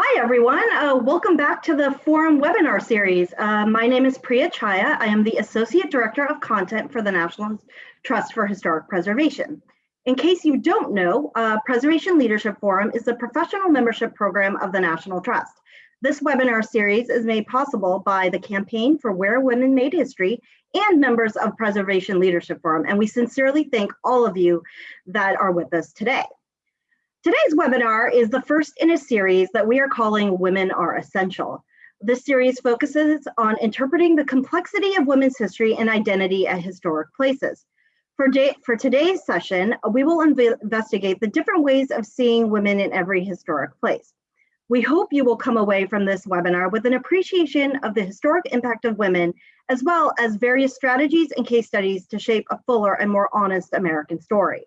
Hi, everyone. Uh, welcome back to the Forum webinar series. Uh, my name is Priya Chhaya. I am the Associate Director of Content for the National Trust for Historic Preservation. In case you don't know, uh, Preservation Leadership Forum is the professional membership program of the National Trust. This webinar series is made possible by the Campaign for Where Women Made History and members of Preservation Leadership Forum, and we sincerely thank all of you that are with us today. Today's webinar is the first in a series that we are calling Women Are Essential. This series focuses on interpreting the complexity of women's history and identity at historic places. For, day, for today's session, we will investigate the different ways of seeing women in every historic place. We hope you will come away from this webinar with an appreciation of the historic impact of women, as well as various strategies and case studies to shape a fuller and more honest American story.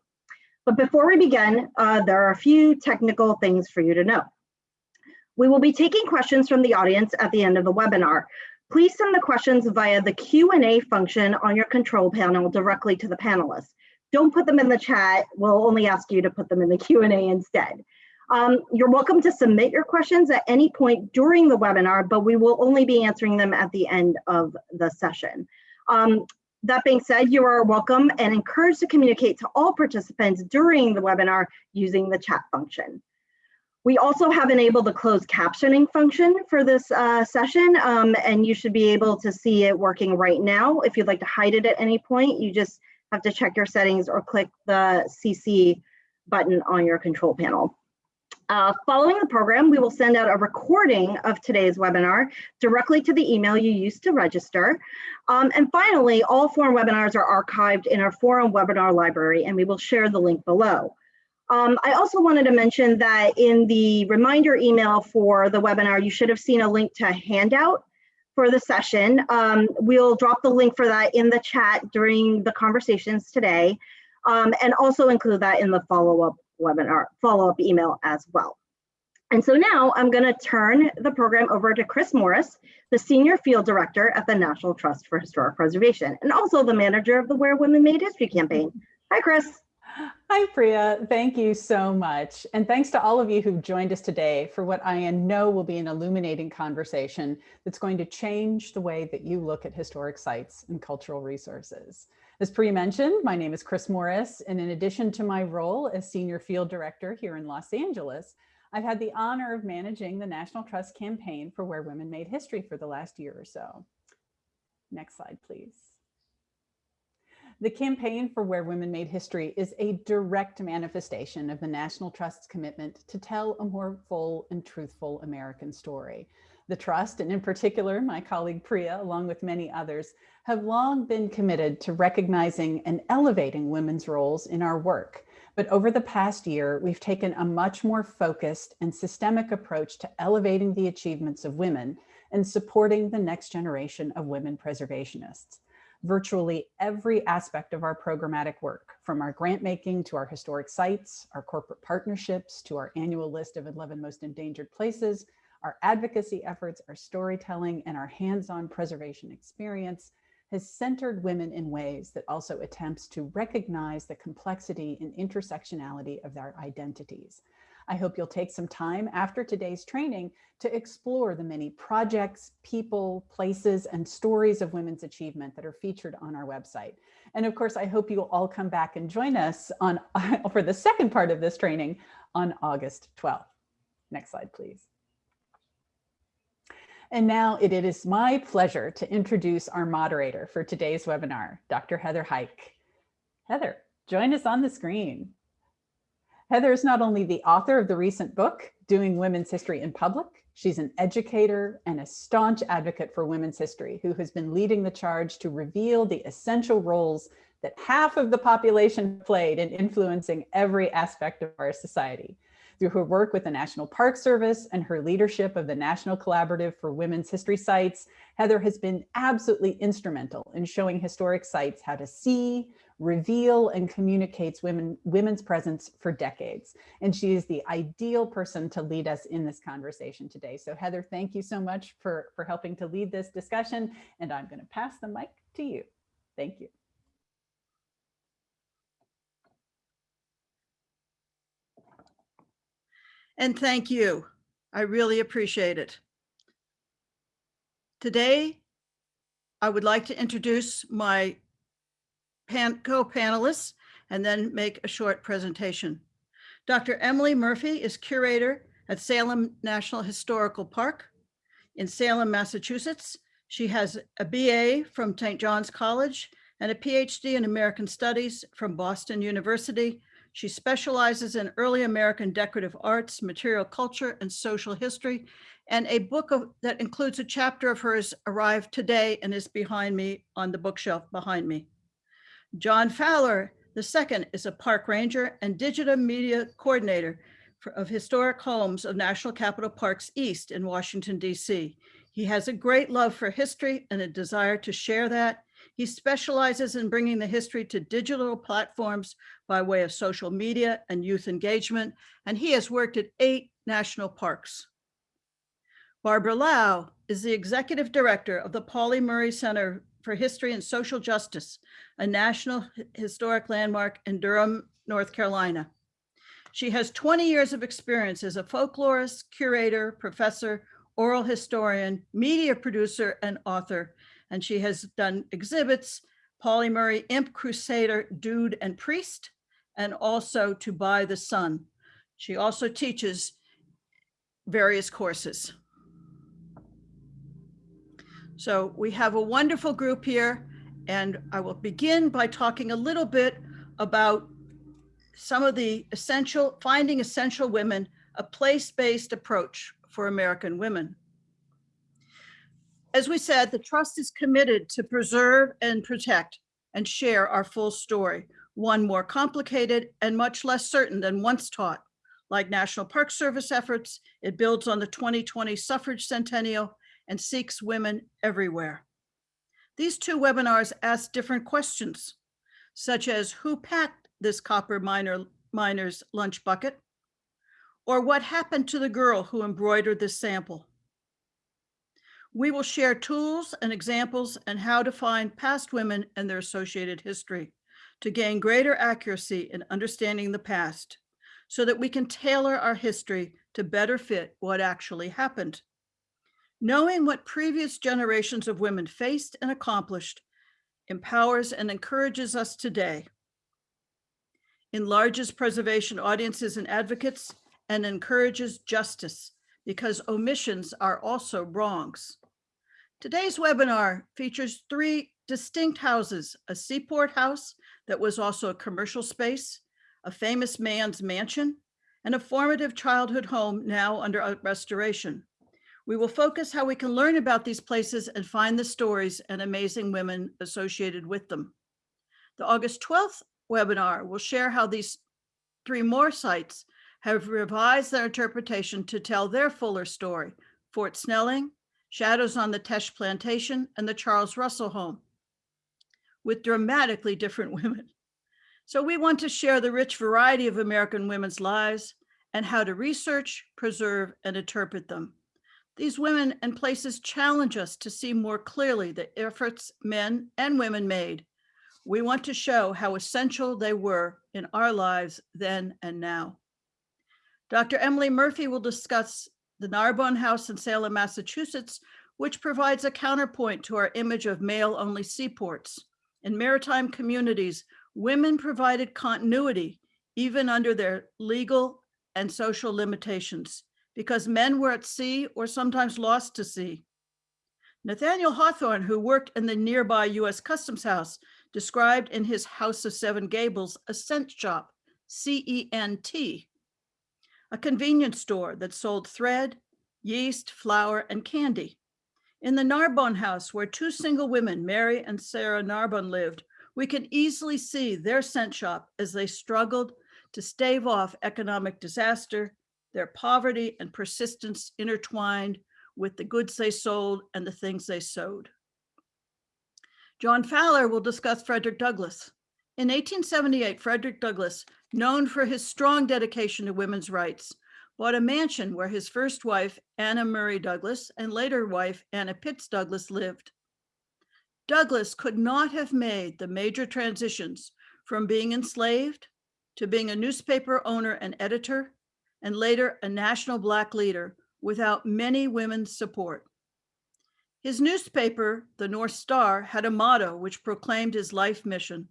But before we begin, uh, there are a few technical things for you to know. We will be taking questions from the audience at the end of the webinar. Please send the questions via the Q&A function on your control panel directly to the panelists. Don't put them in the chat. We'll only ask you to put them in the Q&A instead. Um, you're welcome to submit your questions at any point during the webinar, but we will only be answering them at the end of the session. Um, that being said, you are welcome and encouraged to communicate to all participants during the webinar using the chat function. We also have enabled the closed captioning function for this uh, session, um, and you should be able to see it working right now. If you'd like to hide it at any point, you just have to check your settings or click the CC button on your control panel. Uh, following the program, we will send out a recording of today's webinar directly to the email you used to register. Um, and finally, all forum webinars are archived in our forum webinar library, and we will share the link below. Um, I also wanted to mention that in the reminder email for the webinar, you should have seen a link to a handout for the session. Um, we'll drop the link for that in the chat during the conversations today, um, and also include that in the follow-up webinar follow-up email as well. And so now I'm going to turn the program over to Chris Morris, the Senior Field Director at the National Trust for Historic Preservation, and also the manager of the Where Women Made History campaign. Hi, Chris. Hi, Priya. Thank you so much. And thanks to all of you who've joined us today for what I know will be an illuminating conversation that's going to change the way that you look at historic sites and cultural resources. As pre-mentioned, my name is Chris Morris, and in addition to my role as Senior Field Director here in Los Angeles, I've had the honor of managing the National Trust campaign for Where Women Made History for the last year or so. Next slide, please. The campaign for Where Women Made History is a direct manifestation of the National Trust's commitment to tell a more full and truthful American story. The Trust, and in particular, my colleague Priya, along with many others, have long been committed to recognizing and elevating women's roles in our work. But over the past year, we've taken a much more focused and systemic approach to elevating the achievements of women and supporting the next generation of women preservationists. Virtually every aspect of our programmatic work, from our grant making to our historic sites, our corporate partnerships, to our annual list of 11 most endangered places, our advocacy efforts, our storytelling, and our hands-on preservation experience has centered women in ways that also attempts to recognize the complexity and intersectionality of their identities. I hope you'll take some time after today's training to explore the many projects, people, places, and stories of women's achievement that are featured on our website. And of course, I hope you'll all come back and join us on for the second part of this training on August 12th. Next slide, please. And now it is my pleasure to introduce our moderator for today's webinar, Dr. Heather Huyck. Heather, join us on the screen. Heather is not only the author of the recent book, Doing Women's History in Public, she's an educator and a staunch advocate for women's history who has been leading the charge to reveal the essential roles that half of the population played in influencing every aspect of our society. Through her work with the National Park Service and her leadership of the National Collaborative for Women's History Sites, Heather has been absolutely instrumental in showing historic sites how to see, reveal, and communicates women, women's presence for decades. And she is the ideal person to lead us in this conversation today. So Heather, thank you so much for, for helping to lead this discussion. And I'm gonna pass the mic to you. Thank you. And thank you. I really appreciate it. Today, I would like to introduce my pan, co-panelists and then make a short presentation. Dr. Emily Murphy is curator at Salem National Historical Park in Salem, Massachusetts. She has a BA from St. John's College and a PhD in American Studies from Boston University. She specializes in early American decorative arts, material culture, and social history. And a book of, that includes a chapter of hers arrived today and is behind me on the bookshelf behind me. John Fowler II is a park ranger and digital media coordinator for, of historic homes of National Capital Parks East in Washington, DC. He has a great love for history and a desire to share that. He specializes in bringing the history to digital platforms by way of social media and youth engagement, and he has worked at eight national parks. Barbara Lau is the executive director of the Pauli Murray Center for History and Social Justice, a national historic landmark in Durham, North Carolina. She has 20 years of experience as a folklorist, curator, professor, oral historian, media producer, and author. And she has done exhibits, Pauli Murray, Imp Crusader, Dude and Priest, and also To Buy the Sun. She also teaches various courses. So we have a wonderful group here and I will begin by talking a little bit about some of the essential, finding essential women, a place-based approach for American women. As we said, the trust is committed to preserve and protect and share our full story, one more complicated and much less certain than once taught. Like National Park Service efforts, it builds on the 2020 suffrage centennial and seeks women everywhere. These two webinars ask different questions, such as who packed this copper miner, miner's lunch bucket? Or what happened to the girl who embroidered this sample? We will share tools and examples and how to find past women and their associated history to gain greater accuracy in understanding the past so that we can tailor our history to better fit what actually happened. Knowing what previous generations of women faced and accomplished empowers and encourages us today, enlarges preservation audiences and advocates, and encourages justice because omissions are also wrongs. Today's webinar features three distinct houses, a seaport house that was also a commercial space, a famous man's mansion, and a formative childhood home now under restoration. We will focus how we can learn about these places and find the stories and amazing women associated with them. The August 12th webinar will share how these three more sites have revised their interpretation to tell their fuller story, Fort Snelling, Shadows on the Teche Plantation, and the Charles Russell Home, with dramatically different women. So we want to share the rich variety of American women's lives and how to research, preserve, and interpret them. These women and places challenge us to see more clearly the efforts men and women made. We want to show how essential they were in our lives then and now. Dr. Emily Murphy will discuss the Narbonne House in Salem, Massachusetts, which provides a counterpoint to our image of male-only seaports. In maritime communities, women provided continuity even under their legal and social limitations because men were at sea or sometimes lost to sea. Nathaniel Hawthorne, who worked in the nearby US Customs House, described in his House of Seven Gables a cent shop, C-E-N-T, a convenience store that sold thread, yeast, flour, and candy. In the Narbonne house where two single women, Mary and Sarah Narbonne lived, we can easily see their cent shop as they struggled to stave off economic disaster their poverty and persistence intertwined with the goods they sold and the things they sewed. John Fowler will discuss Frederick Douglass. In 1878, Frederick Douglass, known for his strong dedication to women's rights, bought a mansion where his first wife, Anna Murray Douglass, and later wife, Anna Pitts Douglass lived. Douglass could not have made the major transitions from being enslaved to being a newspaper owner and editor and later a national Black leader without many women's support. His newspaper, the North Star, had a motto which proclaimed his life mission.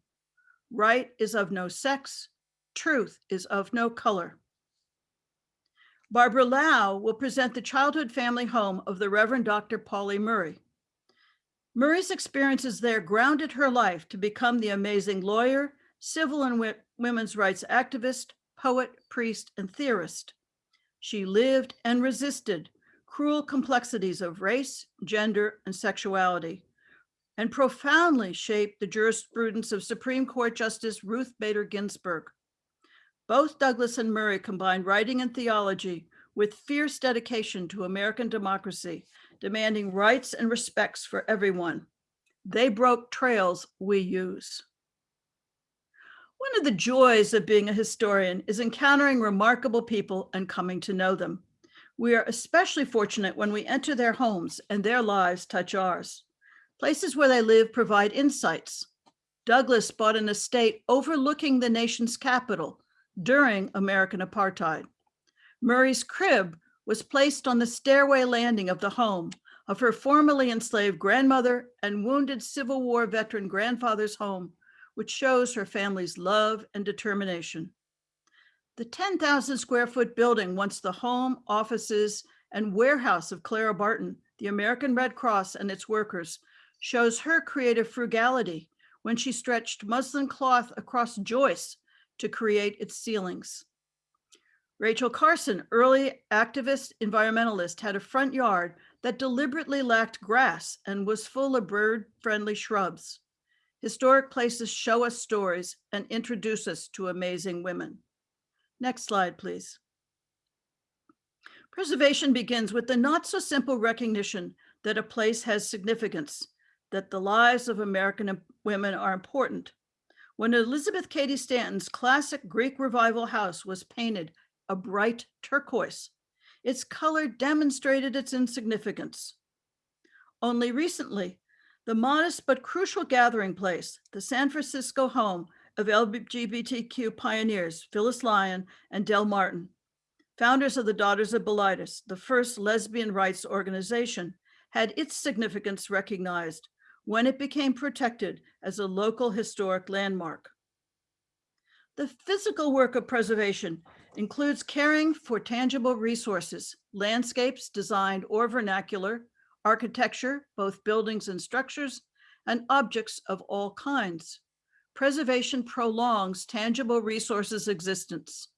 Right is of no sex, truth is of no color. Barbara Lau will present the childhood family home of the Reverend Dr. Pauli Murray. Murray's experiences there grounded her life to become the amazing lawyer, civil and women's rights activist, poet, priest, and theorist. She lived and resisted cruel complexities of race, gender, and sexuality, and profoundly shaped the jurisprudence of Supreme Court Justice Ruth Bader Ginsburg. Both Douglass and Murray combined writing and theology with fierce dedication to American democracy, demanding rights and respects for everyone. They broke trails we use. One of the joys of being a historian is encountering remarkable people and coming to know them. We are especially fortunate when we enter their homes and their lives touch ours. Places where they live provide insights. Douglass bought an estate overlooking the nation's capital during American apartheid. Murray's crib was placed on the stairway landing of the home of her formerly enslaved grandmother and wounded Civil War veteran grandfather's home, which shows her family's love and determination. The 10,000 square foot building, once the home, offices, and warehouse of Clara Barton, the American Red Cross and its workers, shows her creative frugality when she stretched muslin cloth across joists to create its ceilings. Rachel Carson, early activist environmentalist, had a front yard that deliberately lacked grass and was full of bird-friendly shrubs. Historic places show us stories and introduce us to amazing women. Next slide, please. Preservation begins with the not so simple recognition that a place has significance, that the lives of American women are important. When Elizabeth Cady Stanton's classic Greek revival house was painted a bright turquoise, its color demonstrated its insignificance. Only recently, the modest but crucial gathering place, the San Francisco home of LGBTQ pioneers Phyllis Lyon and Del Martin, founders of the Daughters of Bilitis, the first lesbian rights organization, had its significance recognized when it became protected as a local historic landmark. The physical work of preservation includes caring for tangible resources, landscapes designed or vernacular, architecture, both buildings and structures, and objects of all kinds. Preservation prolongs tangible resources existence.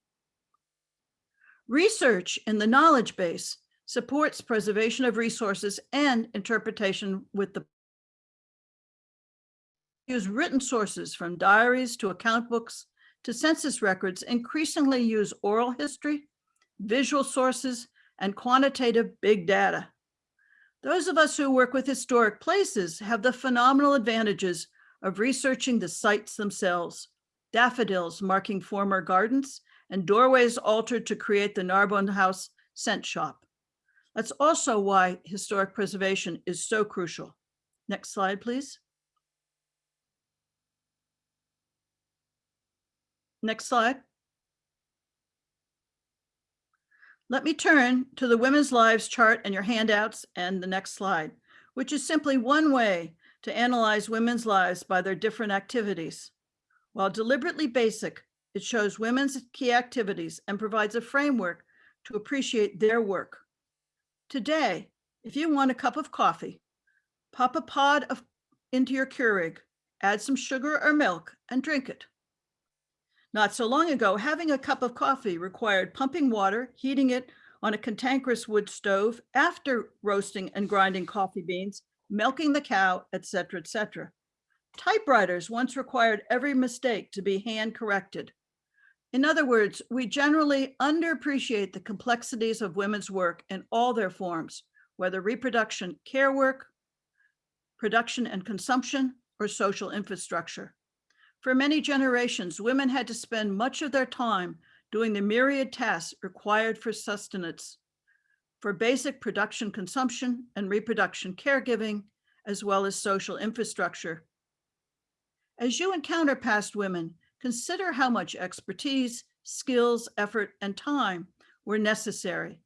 Research in the knowledge base supports preservation of resources and interpretation with the use written sources from diaries to account books to census records increasingly use oral history, visual sources, and quantitative big data. Those of us who work with historic places have the phenomenal advantages of researching the sites themselves, daffodils marking former gardens and doorways altered to create the Narbonne House cent shop. That's also why historic preservation is so crucial. Next slide, please. Next slide. Let me turn to the Women's Lives chart and your handouts and the next slide, which is simply one way to analyze women's lives by their different activities. While deliberately basic, it shows women's key activities and provides a framework to appreciate their work. Today, if you want a cup of coffee, pop a pod of, into your Keurig, add some sugar or milk and drink it. Not so long ago, having a cup of coffee required pumping water, heating it on a cantankerous wood stove after roasting and grinding coffee beans, milking the cow, etc., etc. Typewriters once required every mistake to be hand corrected. In other words, we generally underappreciate the complexities of women's work in all their forms, whether reproduction care work, production and consumption, or social infrastructure. For many generations, women had to spend much of their time doing the myriad tasks required for sustenance, for basic production consumption and reproduction caregiving, as well as social infrastructure. As you encounter past women, consider how much expertise, skills, effort, and time were necessary.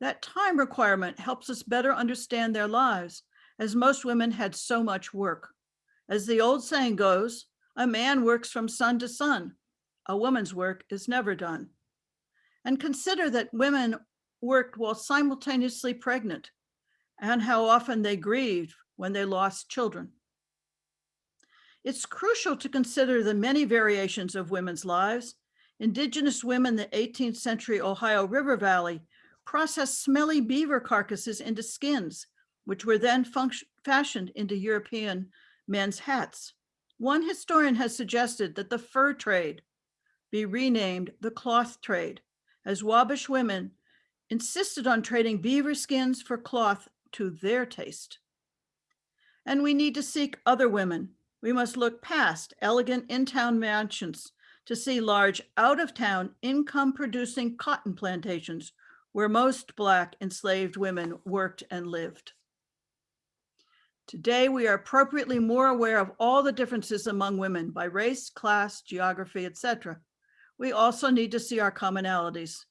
That time requirement helps us better understand their lives, as most women had so much work. As the old saying goes, a man works from sun to sun. A woman's work is never done. And consider that women worked while simultaneously pregnant and how often they grieved when they lost children. It's crucial to consider the many variations of women's lives. Indigenous women in the 18th century Ohio River Valley processed smelly beaver carcasses into skins, which were then fashioned into European men's hats. One historian has suggested that the fur trade be renamed the cloth trade, as Wabash women insisted on trading beaver skins for cloth to their taste. And we need to seek other women. We must look past elegant in-town mansions to see large out-of-town income-producing cotton plantations where most Black enslaved women worked and lived. Today, we are appropriately more aware of all the differences among women by race, class, geography, etc. We also need to see our commonalities.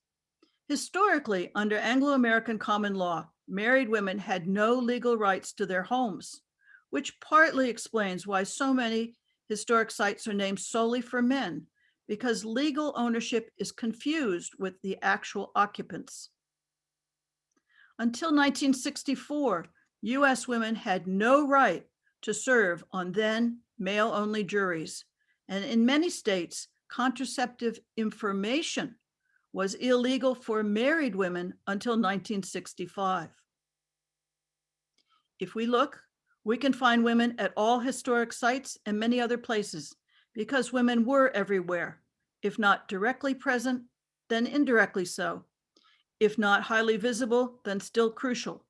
Historically, under Anglo-American common law, married women had no legal rights to their homes, which partly explains why so many historic sites are named solely for men, because legal ownership is confused with the actual occupants. Until 1964, US women had no right to serve on then male-only juries, and in many states, contraceptive information was illegal for married women until 1965. If we look, we can find women at all historic sites and many other places because women were everywhere, if not directly present, then indirectly so. If not highly visible, then still crucial,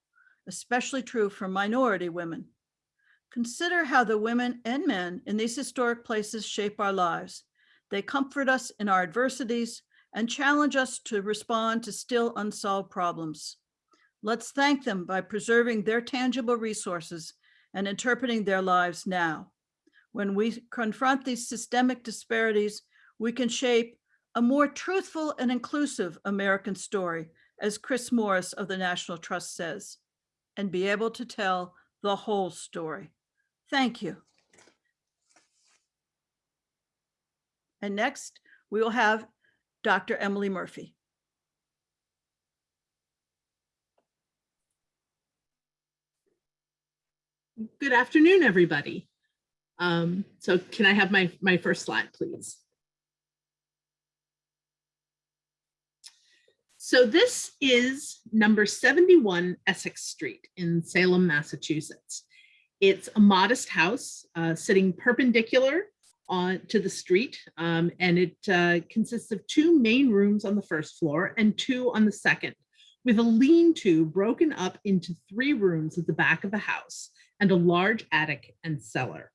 especially true for minority women. Consider how the women and men in these historic places shape our lives. They comfort us in our adversities, and challenge us to respond to still unsolved problems. Let's thank them by preserving their tangible resources and interpreting their lives now. When we confront these systemic disparities, we can shape a more truthful and inclusive American story, as Chris Morris of the National Trust says, and be able to tell the whole story. Thank you. And next, we will have Dr. Emily Murphy. Good afternoon, everybody. Um, so can I have my, my first slide, please? So this is number 71 Essex Street in Salem, Massachusetts. It's a modest house uh, sitting perpendicular on to the street um, and it uh, consists of two main rooms on the first floor and two on the second with a lean-to broken up into three rooms at the back of the house and a large attic and cellar.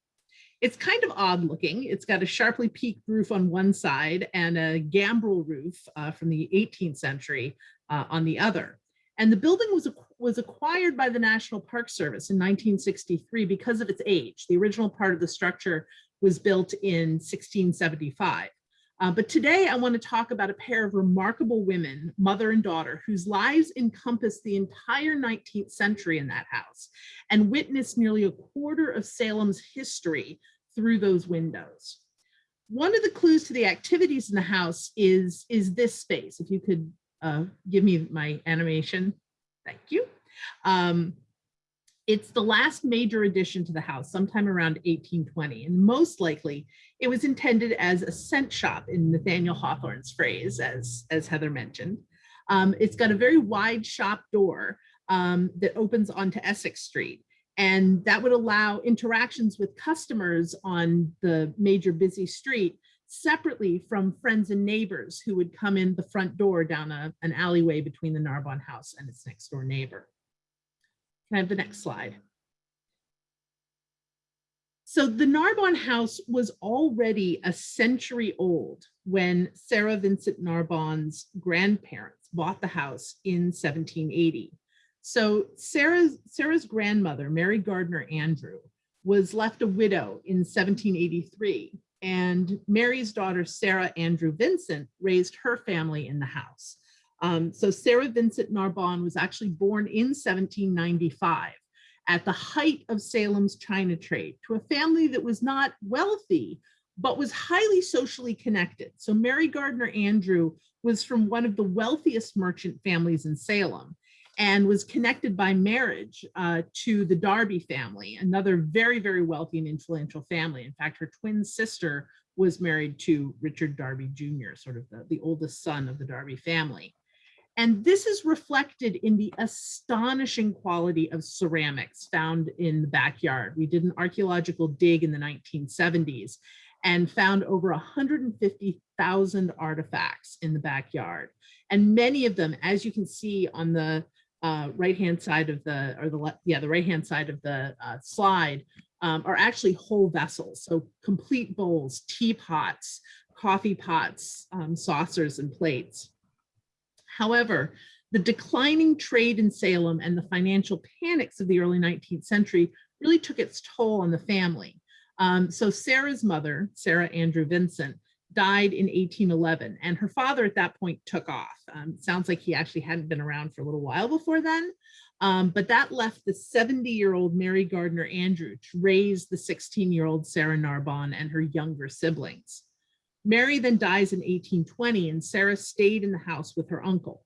It's kind of odd looking. It's got a sharply peaked roof on one side and a gambrel roof uh, from the 18th century uh, on the other. And the building was, was acquired by the National Park Service in 1963 because of its age. The original part of the structure was built in 1675. Uh, but today I want to talk about a pair of remarkable women, mother and daughter, whose lives encompassed the entire 19th century in that house and witnessed nearly a quarter of Salem's history through those windows. One of the clues to the activities in the house is, is this space. If you could uh, give me my animation, thank you. Um, it's the last major addition to the house sometime around 1820 and most likely it was intended as a cent shop in Nathaniel Hawthorne's phrase as, as Heather mentioned. Um, it's got a very wide shop door um, that opens onto Essex Street and that would allow interactions with customers on the major busy street separately from friends and neighbors who would come in the front door down a, an alleyway between the Narbonne house and its next door neighbor. Can I have the next slide? So the Narbonne house was already a century old when Sarah Vincent Narbonne's grandparents bought the house in 1780. So Sarah's, Sarah's grandmother, Mary Gardner Andrew, was left a widow in 1783 and Mary's daughter, Sarah Andrew Vincent, raised her family in the house. Um, so Sarah Vincent Narbonne was actually born in 1795 at the height of Salem's China trade to a family that was not wealthy, but was highly socially connected. So Mary Gardner Andrew was from one of the wealthiest merchant families in Salem and was connected by marriage uh, to the Derby family, another very, very wealthy and influential family. In fact, her twin sister was married to Richard Derby Jr., sort of the, the oldest son of the Derby family. And this is reflected in the astonishing quality of ceramics found in the backyard. We did an archaeological dig in the 1970s and found over 150,000 artifacts in the backyard. And many of them, as you can see on the uh, right-hand side of the, or the yeah, the right-hand side of the uh, slide, um, are actually whole vessels. So complete bowls, teapots, coffee pots, um, saucers, and plates. However, the declining trade in Salem and the financial panics of the early 19th century really took its toll on the family. Um, so Sarah's mother, Sarah Andrew Vincent, died in 1811 and her father at that point took off. Um, sounds like he actually hadn't been around for a little while before then, um, but that left the 70 year old Mary Gardner Andrew to raise the 16 year old Sarah Narbonne and her younger siblings. Mary then dies in 1820 and Sarah stayed in the house with her uncle.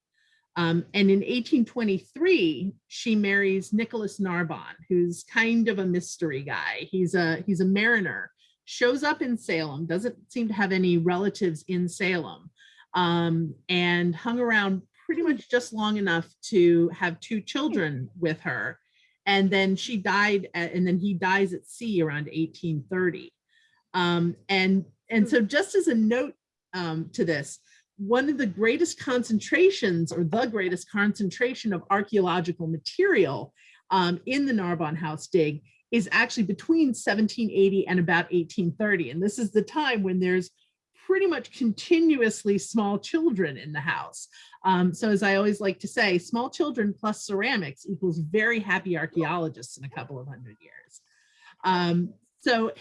Um, and in 1823, she marries Nicholas Narbonne, who's kind of a mystery guy. He's a, he's a mariner, shows up in Salem, doesn't seem to have any relatives in Salem, um, and hung around pretty much just long enough to have two children with her. And then she died, at, and then he dies at sea around 1830. Um, and, and so just as a note um, to this, one of the greatest concentrations or the greatest concentration of archaeological material um, in the Narbonne House dig is actually between 1780 and about 1830. And this is the time when there's pretty much continuously small children in the house. Um, so as I always like to say, small children plus ceramics equals very happy archaeologists in a couple of hundred years. Um, so,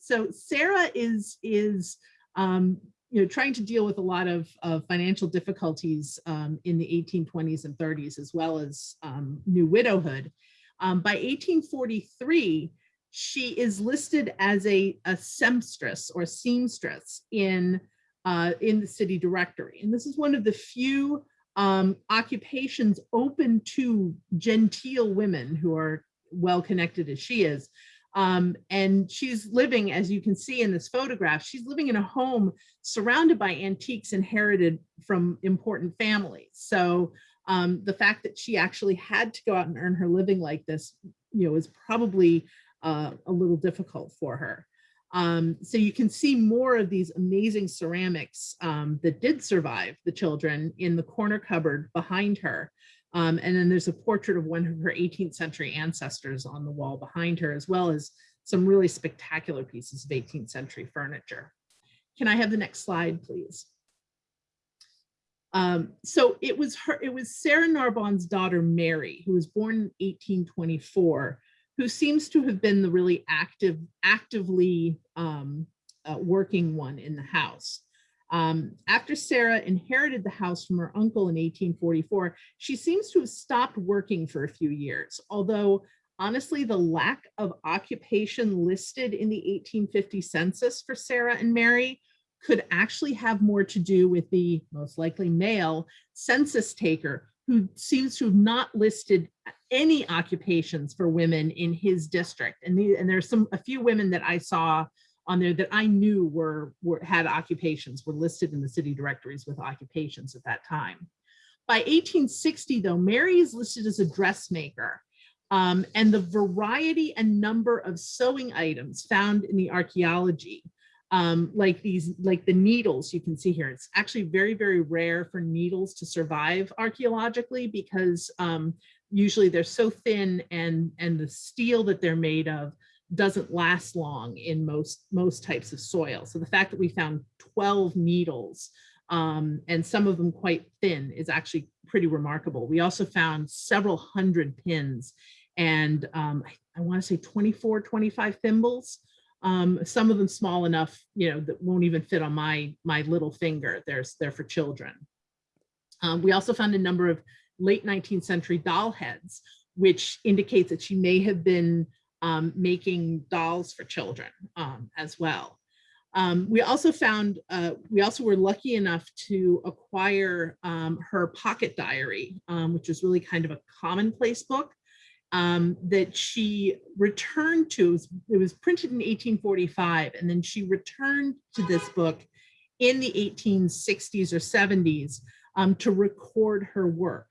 so Sarah is, is um, you know, trying to deal with a lot of, of financial difficulties um, in the 1820s and 30s, as well as um, new widowhood. Um, by 1843, she is listed as a, a seamstress or seamstress in, uh, in the city directory. And this is one of the few um, occupations open to genteel women who are well connected as she is. Um, and she's living, as you can see in this photograph, she's living in a home surrounded by antiques inherited from important families. So um, the fact that she actually had to go out and earn her living like this, you know, is probably uh, a little difficult for her. Um, so you can see more of these amazing ceramics um, that did survive the children in the corner cupboard behind her. Um, and then there's a portrait of one of her 18th century ancestors on the wall behind her, as well as some really spectacular pieces of 18th century furniture. Can I have the next slide, please? Um, so it was her, it was Sarah Narbonne's daughter, Mary, who was born in 1824, who seems to have been the really active, actively um, uh, working one in the house. Um, after Sarah inherited the house from her uncle in 1844, she seems to have stopped working for a few years, although honestly, the lack of occupation listed in the 1850 census for Sarah and Mary could actually have more to do with the most likely male census taker who seems to have not listed any occupations for women in his district. And, the, and there's some a few women that I saw on there that I knew were, were had occupations, were listed in the city directories with occupations at that time. By 1860, though, Mary is listed as a dressmaker. Um, and the variety and number of sewing items found in the archaeology, um, like these, like the needles you can see here, it's actually very, very rare for needles to survive archaeologically because um, usually they're so thin and, and the steel that they're made of doesn't last long in most, most types of soil. So the fact that we found 12 needles um, and some of them quite thin is actually pretty remarkable. We also found several hundred pins and um, I, I want to say 24, 25 thimbles. Um, some of them small enough, you know, that won't even fit on my my little finger. There's they're for children. Um, we also found a number of late 19th century doll heads, which indicates that she may have been um, making dolls for children um, as well. Um, we also found, uh, we also were lucky enough to acquire um, her pocket diary, which was really kind of a commonplace book um, that she returned to. It was, it was printed in 1845, and then she returned to this book in the 1860s or 70s um, to record her work.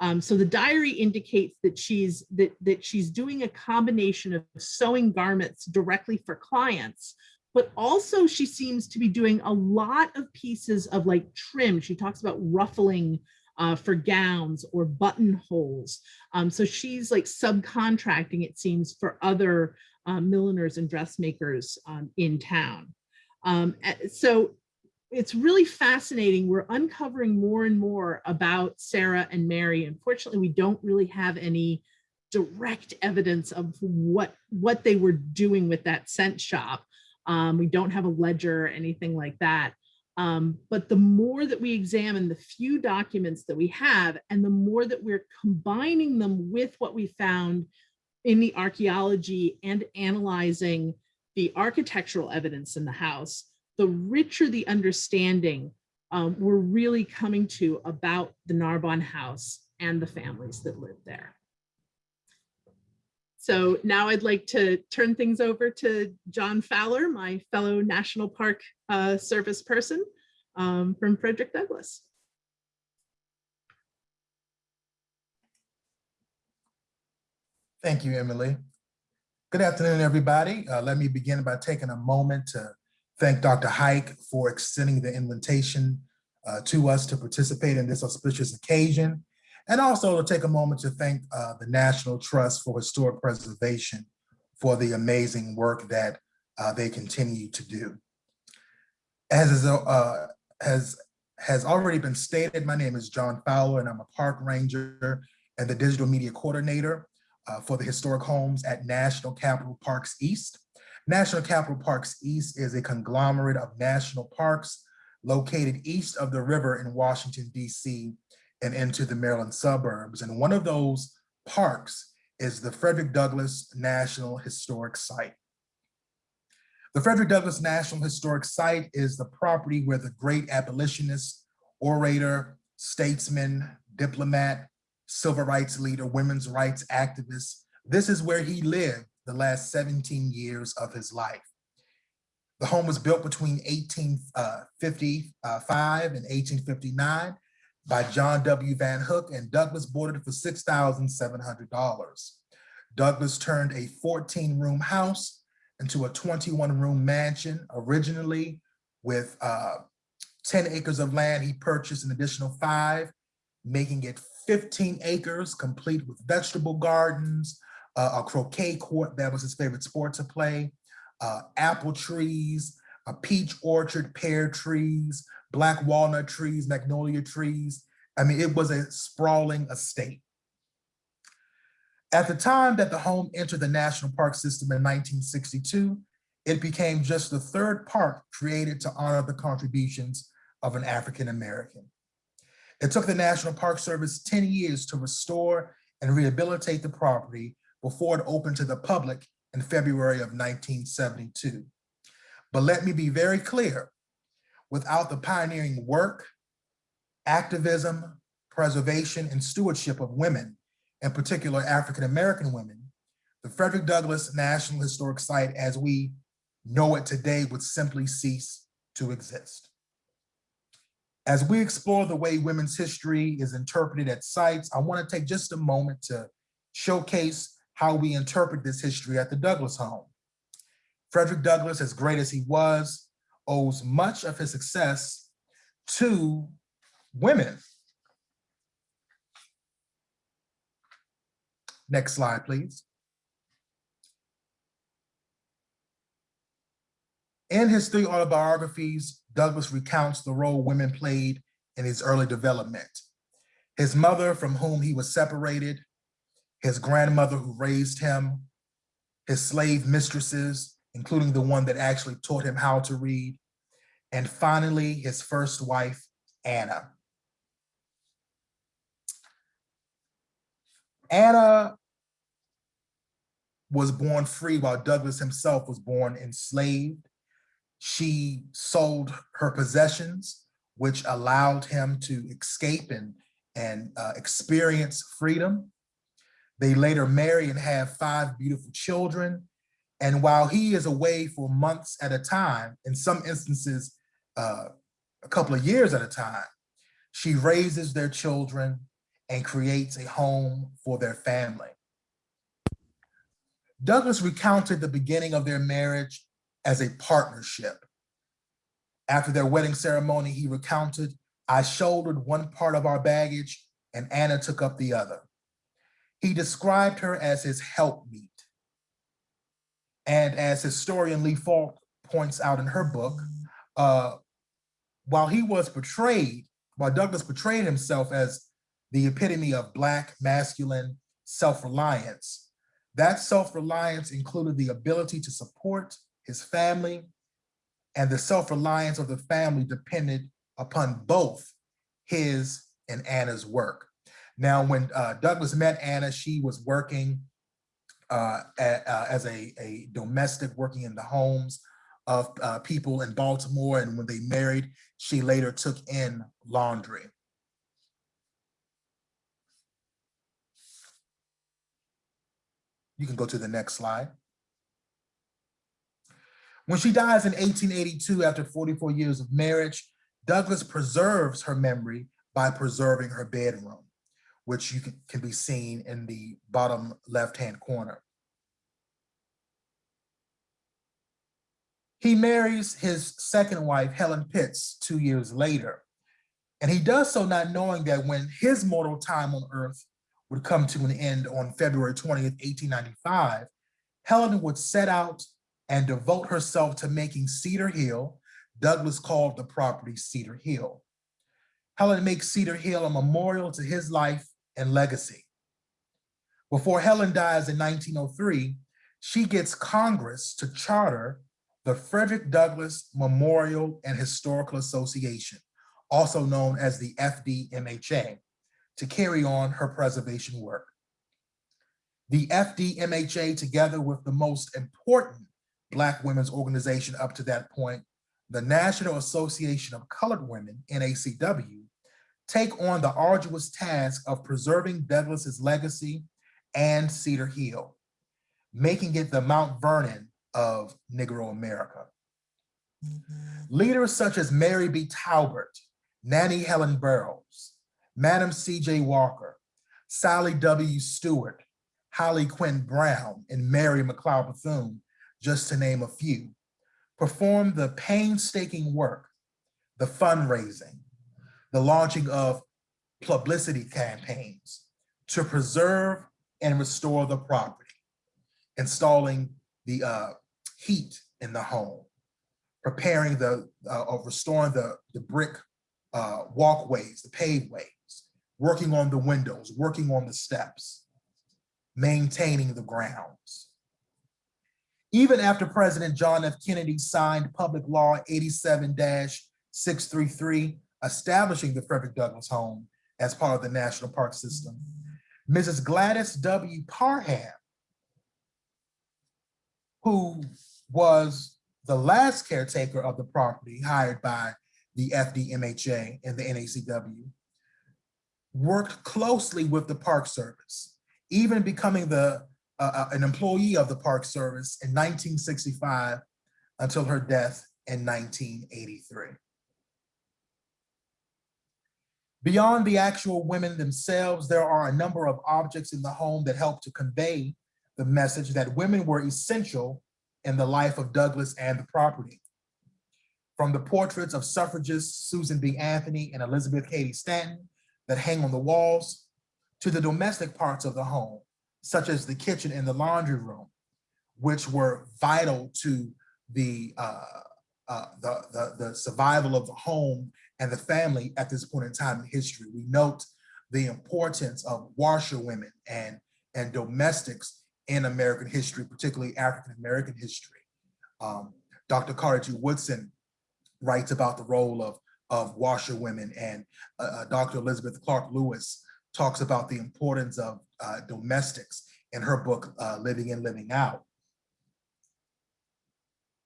Um, so the diary indicates that she's that, that she's doing a combination of sewing garments directly for clients, but also she seems to be doing a lot of pieces of like trim. She talks about ruffling uh, for gowns or buttonholes. Um, so she's like subcontracting, it seems, for other uh, milliners and dressmakers um, in town. Um, so it's really fascinating. We're uncovering more and more about Sarah and Mary. Unfortunately, we don't really have any direct evidence of what, what they were doing with that cent shop. Um, we don't have a ledger or anything like that. Um, but the more that we examine the few documents that we have and the more that we're combining them with what we found in the archaeology and analyzing the architectural evidence in the house, the richer the understanding um, we're really coming to about the Narbonne house and the families that live there. So now I'd like to turn things over to John Fowler, my fellow National Park uh, Service person um, from Frederick Douglass. Thank you, Emily. Good afternoon, everybody. Uh, let me begin by taking a moment to thank Dr. Huyck for extending the invitation uh, to us to participate in this auspicious occasion, and also to take a moment to thank uh, the National Trust for Historic Preservation for the amazing work that uh, they continue to do. As is, uh, has, has already been stated, my name is John Fowler and I'm a park ranger and the digital media coordinator uh, for the historic homes at National Capital Parks East. National Capital Parks East is a conglomerate of national parks located east of the river in Washington, DC and into the Maryland suburbs. And one of those parks is the Frederick Douglass National Historic Site. The Frederick Douglass National Historic Site is the property where the great abolitionist, orator, statesman, diplomat, civil rights leader, women's rights activist, this is where he lived the last 17 years of his life. The home was built between 1855 uh, uh, and 1859 by John W. Van Hook and Douglass boarded for $6,700. Douglass turned a 14 room house into a 21 room mansion originally with uh, 10 acres of land. He purchased an additional five, making it 15 acres complete with vegetable gardens, uh, a croquet court that was his favorite sport to play, uh, apple trees, a peach orchard, pear trees, black walnut trees, magnolia trees. I mean, it was a sprawling estate. At the time that the home entered the national park system in 1962, it became just the third park created to honor the contributions of an African American. It took the National Park Service 10 years to restore and rehabilitate the property before it opened to the public in February of 1972. But let me be very clear, without the pioneering work, activism, preservation, and stewardship of women, in particular African-American women, the Frederick Douglass National Historic Site as we know it today would simply cease to exist. As we explore the way women's history is interpreted at sites, I wanna take just a moment to showcase how we interpret this history at the Douglass home. Frederick Douglass, as great as he was, owes much of his success to women. Next slide, please. In his three autobiographies, Douglass recounts the role women played in his early development. His mother, from whom he was separated, his grandmother who raised him, his slave mistresses, including the one that actually taught him how to read, and finally his first wife, Anna. Anna was born free while Douglass himself was born enslaved. She sold her possessions, which allowed him to escape and, and uh, experience freedom. They later marry and have five beautiful children, and while he is away for months at a time, in some instances, uh, a couple of years at a time, she raises their children and creates a home for their family. Douglass recounted the beginning of their marriage as a partnership. After their wedding ceremony, he recounted, I shouldered one part of our baggage and Anna took up the other. He described her as his helpmeet. And as historian Leigh Fought points out in her book, uh, while he was portrayed, while Douglass portrayed himself as the epitome of Black masculine self-reliance, that self-reliance included the ability to support his family and the self-reliance of the family depended upon both his and Anna's work. Now, when uh, Douglass met Anna, she was working uh, uh, as a, a domestic working in the homes of uh, people in Baltimore. And when they married, she later took in laundry. You can go to the next slide. When she dies in 1882 after 44 years of marriage, Douglass preserves her memory by preserving her bedroom, which you can, can be seen in the bottom left-hand corner. He marries his second wife, Helen Pitts, two years later. And he does so not knowing that when his mortal time on earth would come to an end on February 20th, 1895, Helen would set out and devote herself to making Cedar Hill, Douglass called the property Cedar Hill. Helen makes Cedar Hill a memorial to his life and legacy. Before Helen dies in 1903, she gets Congress to charter the Frederick Douglass Memorial and Historical Association, also known as the FDMHA, to carry on her preservation work. The FDMHA, together with the most important Black women's organization up to that point, the National Association of Colored Women, NACW, take on the arduous task of preserving Douglass's legacy and Cedar Hill, making it the Mount Vernon of Negro America. Leaders such as Mary B. Talbert, Nannie Helen Burroughs, Madam C.J. Walker, Sally W. Stewart, Hallie Quinn Brown, and Mary McLeod Bethune just to name a few, performed the painstaking work, the fundraising, the launching of publicity campaigns to preserve and restore the property, installing the uh, heat in the home, preparing the, uh, of restoring the, the brick uh, walkways, the paveways, working on the windows, working on the steps, maintaining the grounds. Even after President John F. Kennedy signed Public Law 87-633, establishing the Frederick Douglass Home as part of the National Park System, Mrs. Gladys W. Parham, who was the last caretaker of the property hired by the FDMHA and the NACW, worked closely with the Park Service, even becoming the uh, an employee of the Park Service in 1965 until her death in 1983. Beyond the actual women themselves, there are a number of objects in the home that help to convey the message that women were essential in the life of Douglass and the property. From the portraits of suffragists Susan B. Anthony and Elizabeth Cady Stanton that hang on the walls, to the domestic parts of the home, such as the kitchen and the laundry room, which were vital to the, uh, uh, the, the, the survival of the home and the family at this point in time in history. We note the importance of washerwomen and, and domestics in American history, particularly African-American history. Um, Dr. Carter G. Woodson writes about the role of, of washerwomen and uh, uh Dr. Elizabeth Clark Lewis talks about the importance of uh, domestics in her book, uh, Living In, Living Out.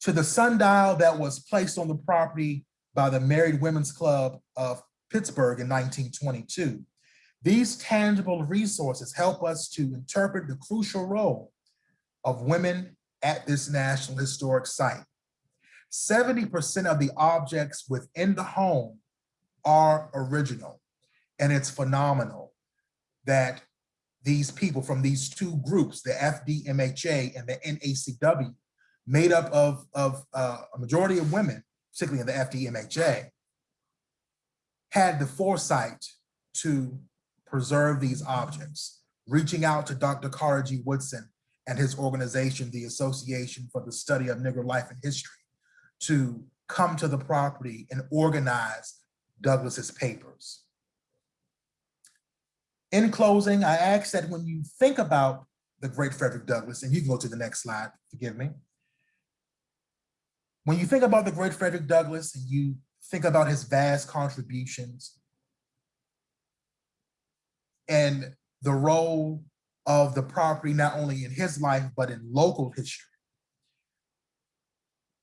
To the sundial that was placed on the property by the Married Women's Club of Pittsburgh in 1922, these tangible resources help us to interpret the crucial role of women at this National Historic Site. 70% of the objects within the home are original. And it's phenomenal that these people from these two groups, the FDMHA and the NACW, made up of, of uh, a majority of women, particularly in the FDMHA, had the foresight to preserve these objects, reaching out to Dr. Carter G. Woodson and his organization, the Association for the Study of Negro Life and History, to come to the property and organize Douglass's papers. In closing, I ask that when you think about the great Frederick Douglass, and you can go to the next slide, forgive me. When you think about the great Frederick Douglass and you think about his vast contributions and the role of the property, not only in his life, but in local history.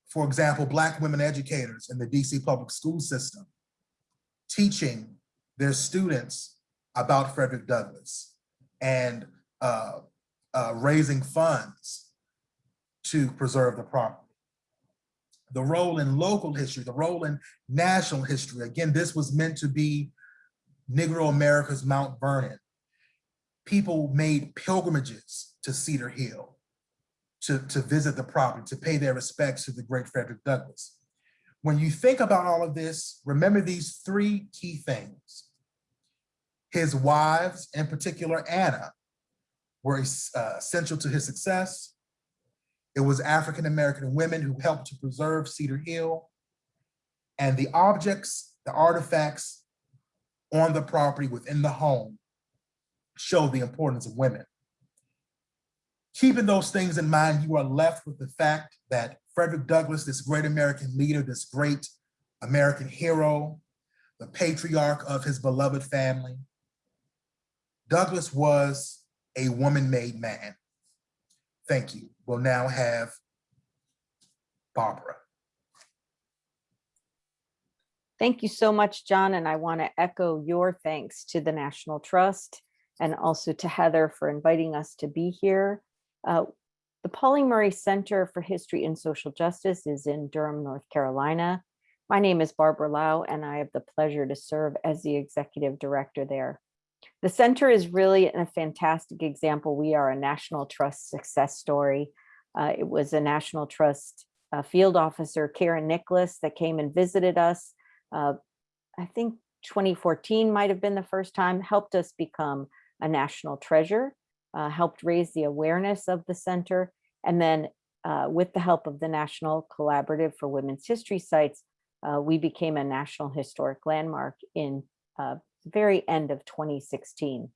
For example, Black women educators in the DC public school system, teaching their students about Frederick Douglass and uh, uh, raising funds to preserve the property. The role in local history, the role in national history. Again, this was meant to be Negro America's Mount Vernon. People made pilgrimages to Cedar Hill to, to visit the property, to pay their respects to the great Frederick Douglass. When you think about all of this, remember these three key things. His wives, in particular Anna, were uh, essential to his success. It was African-American women who helped to preserve Cedar Hill. And the objects, the artifacts on the property within the home show the importance of women. Keeping those things in mind, you are left with the fact that Frederick Douglass, this great American leader, this great American hero, the patriarch of his beloved family, Douglass was a woman-made man. Thank you. We'll now have Barbara. Thank you so much, John, and I want to echo your thanks to the National Trust and also to Heather for inviting us to be here. Uh, the Pauli Murray Center for History and Social Justice is in Durham, North Carolina. My name is Barbara Lau, and I have the pleasure to serve as the executive director there. The center is really a fantastic example. We are a National Trust success story. Uh, it was a National Trust uh, field officer, Karen Nicholas, that came and visited us. Uh, I think 2014 might have been the first time, helped us become a national treasure, uh, helped raise the awareness of the center. And then uh, with the help of the National Collaborative for Women's History Sites, uh, we became a National Historic Landmark in very end of 2016.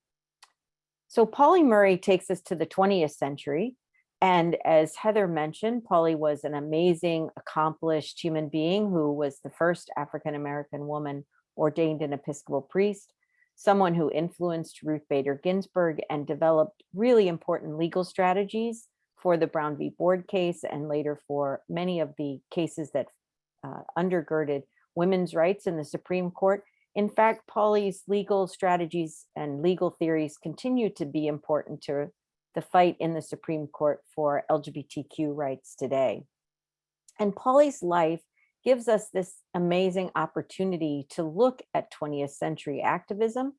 So Pauli Murray takes us to the 20th century. And as Heather mentioned, Pauli was an amazing, accomplished human being who was the first African-American woman ordained an Episcopal priest, someone who influenced Ruth Bader Ginsburg and developed really important legal strategies for the Brown v. Board case and later for many of the cases that uh, undergirded women's rights in the Supreme Court. In fact, Pauli's legal strategies and legal theories continue to be important to the fight in the Supreme Court for LGBTQ rights today. And Pauli's life gives us this amazing opportunity to look at 20th century activism.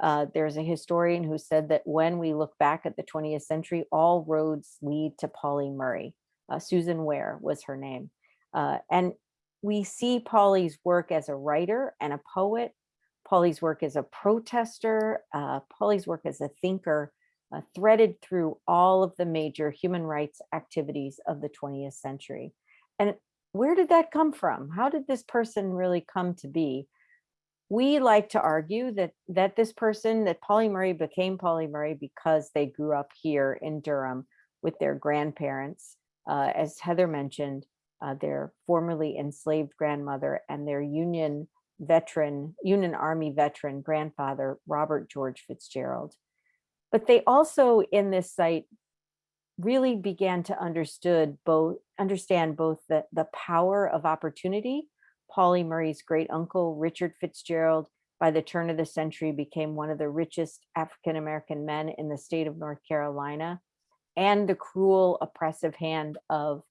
Uh, there's a historian who said that when we look back at the 20th century, all roads lead to Pauli Murray. Uh, Susan Ware was her name. Uh, and we see Pauli's work as a writer and a poet, Pauli's work as a protester, uh, Pauli's work as a thinker, uh, threaded through all of the major human rights activities of the 20th century. And where did that come from? How did this person really come to be? We like to argue that that this person, that Pauli Murray became Pauli Murray because they grew up here in Durham with their grandparents. Uh, as Heather mentioned, uh, their formerly enslaved grandmother and their Union veteran, Union Army veteran grandfather, Robert George Fitzgerald. But they also in this site really began to understood both understand both the, the power of opportunity. Pauli Murray's great uncle, Richard Fitzgerald, by the turn of the century became one of the richest African-American men in the state of North Carolina and the cruel oppressive hand of,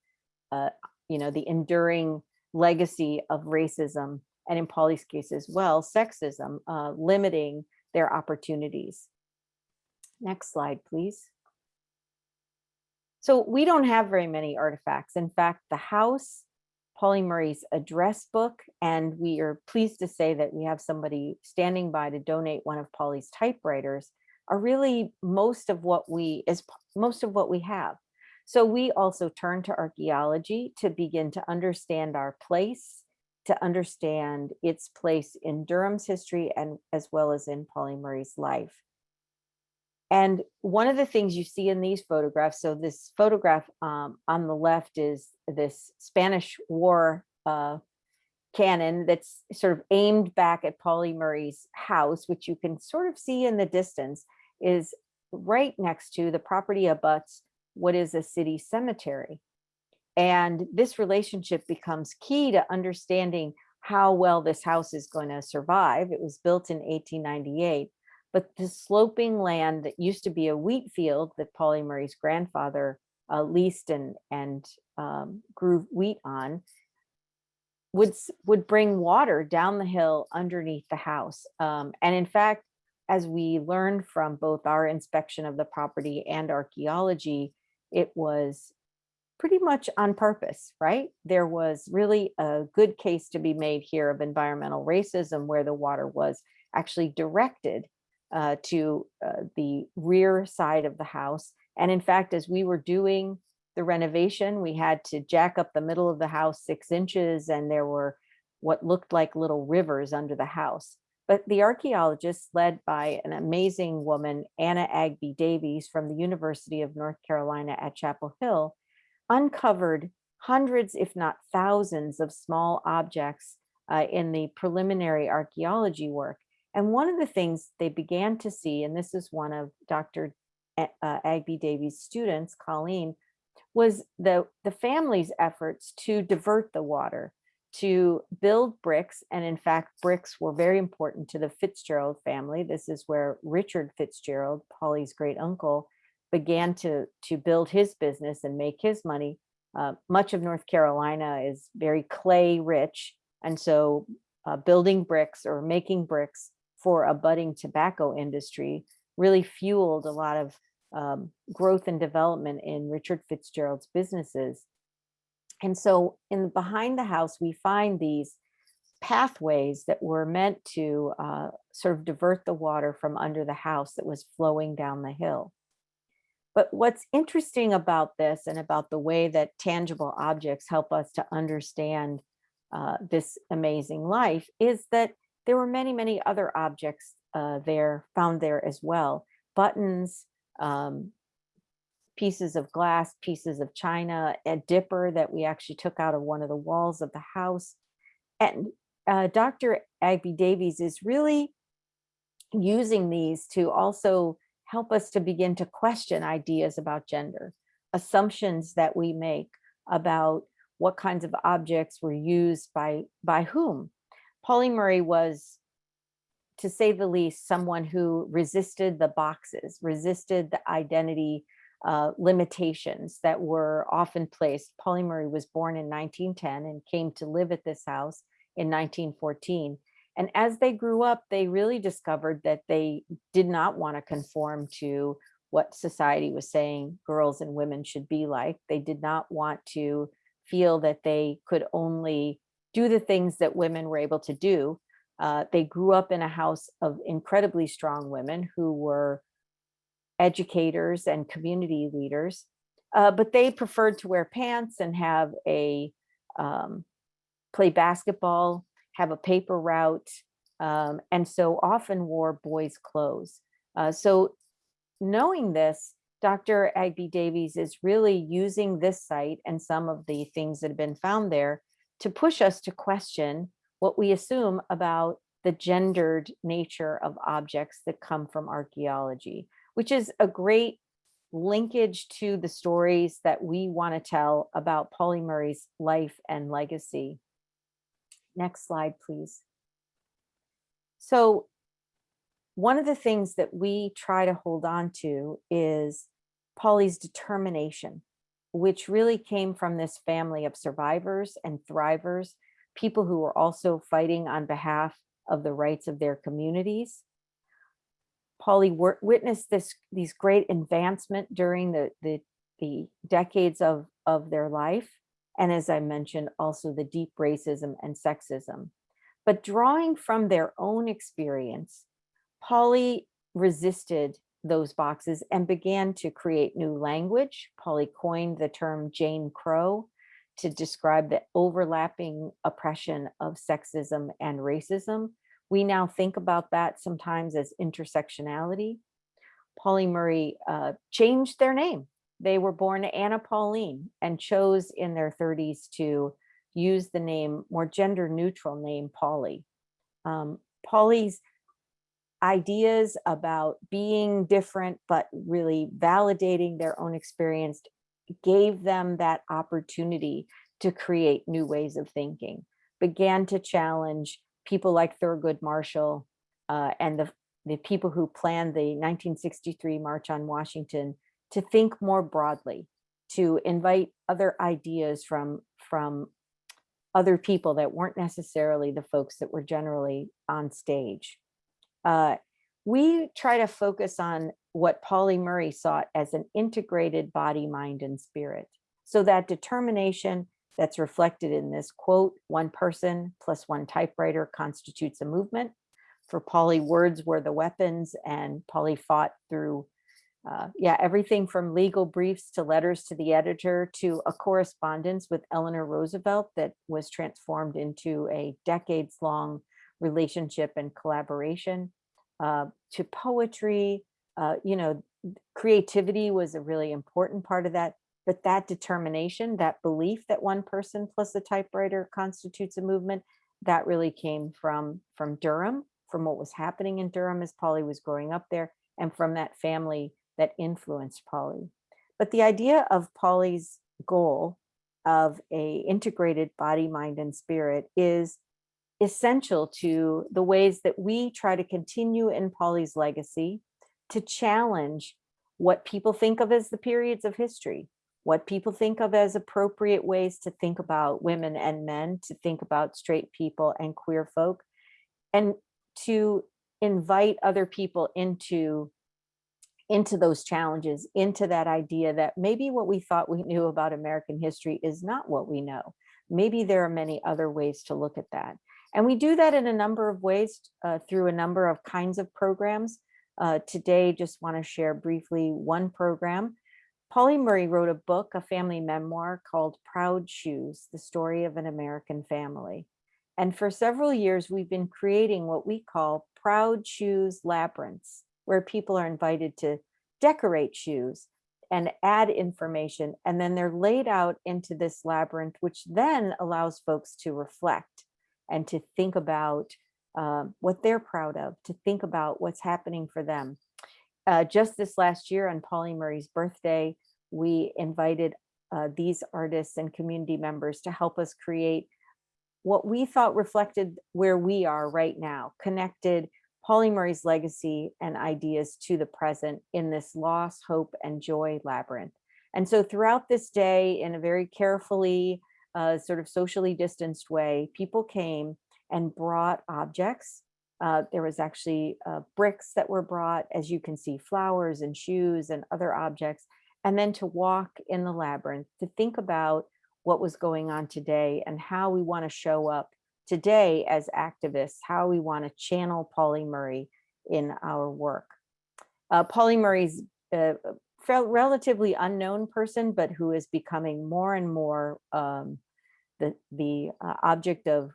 uh, you know, the enduring legacy of racism and in Pauli's case as well, sexism, uh, limiting their opportunities. Next slide, please. So we don't have very many artifacts. In fact, the house, Pauli Murray's address book, and we are pleased to say that we have somebody standing by to donate one of Pauli's typewriters are really most of what we is most of what we have. So we also turn to archaeology to begin to understand our place, to understand its place in Durham's history and as well as in Pauli Murray's life. And one of the things you see in these photographs, so this photograph um, on the left is this Spanish War uh, cannon that's sort of aimed back at Pauli Murray's house, which you can sort of see in the distance, is right next to the property abuts what is a city cemetery. And this relationship becomes key to understanding how well this house is going to survive. It was built in 1898, but the sloping land that used to be a wheat field that Pauli Murray's grandfather uh, leased and, and um, grew wheat on would, would bring water down the hill underneath the house. Um, and in fact, as we learned from both our inspection of the property and archaeology, it was pretty much on purpose, right? There was really a good case to be made here of environmental racism where the water was actually directed uh, to uh, the rear side of the house. And in fact, as we were doing the renovation, we had to jack up the middle of the house six inches and there were what looked like little rivers under the house. But the archaeologists led by an amazing woman, Anna Agbe-Davies from the University of North Carolina at Chapel Hill, uncovered hundreds, if not thousands of small objects uh, in the preliminary archaeology work. And one of the things they began to see, and this is one of Dr. Uh, Agbe-Davies' students, Colleen, was the, the family's efforts to divert the water, to build bricks. And in fact, bricks were very important to the Fitzgerald family. This is where Richard Fitzgerald, Pauli's great uncle, began to, to build his business and make his money. Uh, much of North Carolina is very clay rich. And so uh, building bricks or making bricks for a budding tobacco industry really fueled a lot of um, growth and development in Richard Fitzgerald's businesses. And so in behind the house, we find these pathways that were meant to uh, sort of divert the water from under the house that was flowing down the hill. But what's interesting about this and about the way that tangible objects help us to understand uh, this amazing life is that there were many, many other objects uh, there found there as well. Buttons, um, pieces of glass, pieces of china, a dipper that we actually took out of one of the walls of the house. And uh, Dr. Agbe-Davies is really using these to also help us to begin to question ideas about gender, assumptions that we make about what kinds of objects were used by, by whom. Pauli Murray was, to say the least, someone who resisted the boxes, resisted the identity uh, limitations that were often placed. Pauli Murray was born in 1910 and came to live at this house in 1914. And as they grew up, they really discovered that they did not want to conform to what society was saying girls and women should be like. They did not want to feel that they could only do the things that women were able to do. Uh, they grew up in a house of incredibly strong women who were educators and community leaders, uh, but they preferred to wear pants and have a um, play basketball, have a paper route, um, and so often wore boys' clothes. Uh, so knowing this, Dr. Agbe-Davies is really using this site and some of the things that have been found there to push us to question what we assume about the gendered nature of objects that come from archaeology, which is a great linkage to the stories that we want to tell about Pauli Murray's life and legacy. Next slide, please. So one of the things that we try to hold on to is Pauli's determination, which really came from this family of survivors and thrivers, people who were also fighting on behalf of the rights of their communities. Pauli witnessed this these great advancement during the, the, the decades of, of their life. And as I mentioned, also the deep racism and sexism. But drawing from their own experience, Pauli resisted those boxes and began to create new language. Pauli coined the term Jane Crow to describe the overlapping oppression of sexism and racism. We now think about that sometimes as intersectionality. Pauli Murray uh, changed their name. They were born Anna Pauline and chose in their 30s to use the name, more gender neutral name, Pauli. Um, Pauli's ideas about being different, but really validating their own experience gave them that opportunity to create new ways of thinking, began to challenge people like Thurgood Marshall uh, and the, the people who planned the 1963 March on Washington to think more broadly, to invite other ideas from, from other people that weren't necessarily the folks that were generally on stage. Uh, we try to focus on what Pauli Murray sought as an integrated body, mind, and spirit. So that determination that's reflected in this quote, one person plus one typewriter constitutes a movement. For Pauli, words were the weapons and Pauli fought through, uh, yeah, everything from legal briefs to letters to the editor to a correspondence with Eleanor Roosevelt that was transformed into a decades long relationship and collaboration uh, to poetry. Uh, you know, creativity was a really important part of that but that determination, that belief that one person plus a typewriter constitutes a movement, that really came from, from Durham, from what was happening in Durham as Pauli was growing up there, and from that family that influenced Pauli. But the idea of Pauli's goal of a integrated body, mind, and spirit is essential to the ways that we try to continue in Pauli's legacy to challenge what people think of as the periods of history, what people think of as appropriate ways to think about women and men, to think about straight people and queer folk, and to invite other people into into those challenges, into that idea that maybe what we thought we knew about American history is not what we know. Maybe there are many other ways to look at that. And we do that in a number of ways uh, through a number of kinds of programs. Uh, today, just want to share briefly one program Pauli Murray wrote a book, a family memoir called Proud Shoes, the story of an American family. And for several years, we've been creating what we call Proud Shoes Labyrinths, where people are invited to decorate shoes and add information. And then they're laid out into this labyrinth, which then allows folks to reflect and to think about uh, what they're proud of, to think about what's happening for them uh, just this last year on Pauli Murray's birthday, we invited uh, these artists and community members to help us create what we thought reflected where we are right now, connected Pauli Murray's legacy and ideas to the present in this loss, hope, and joy labyrinth. And so throughout this day, in a very carefully, uh, sort of socially distanced way, people came and brought objects uh, there was actually uh, bricks that were brought, as you can see, flowers and shoes and other objects, and then to walk in the labyrinth, to think about what was going on today and how we want to show up today as activists, how we want to channel Pauli Murray in our work. Uh, Pauli Murray's a relatively unknown person, but who is becoming more and more um, the, the uh, object of,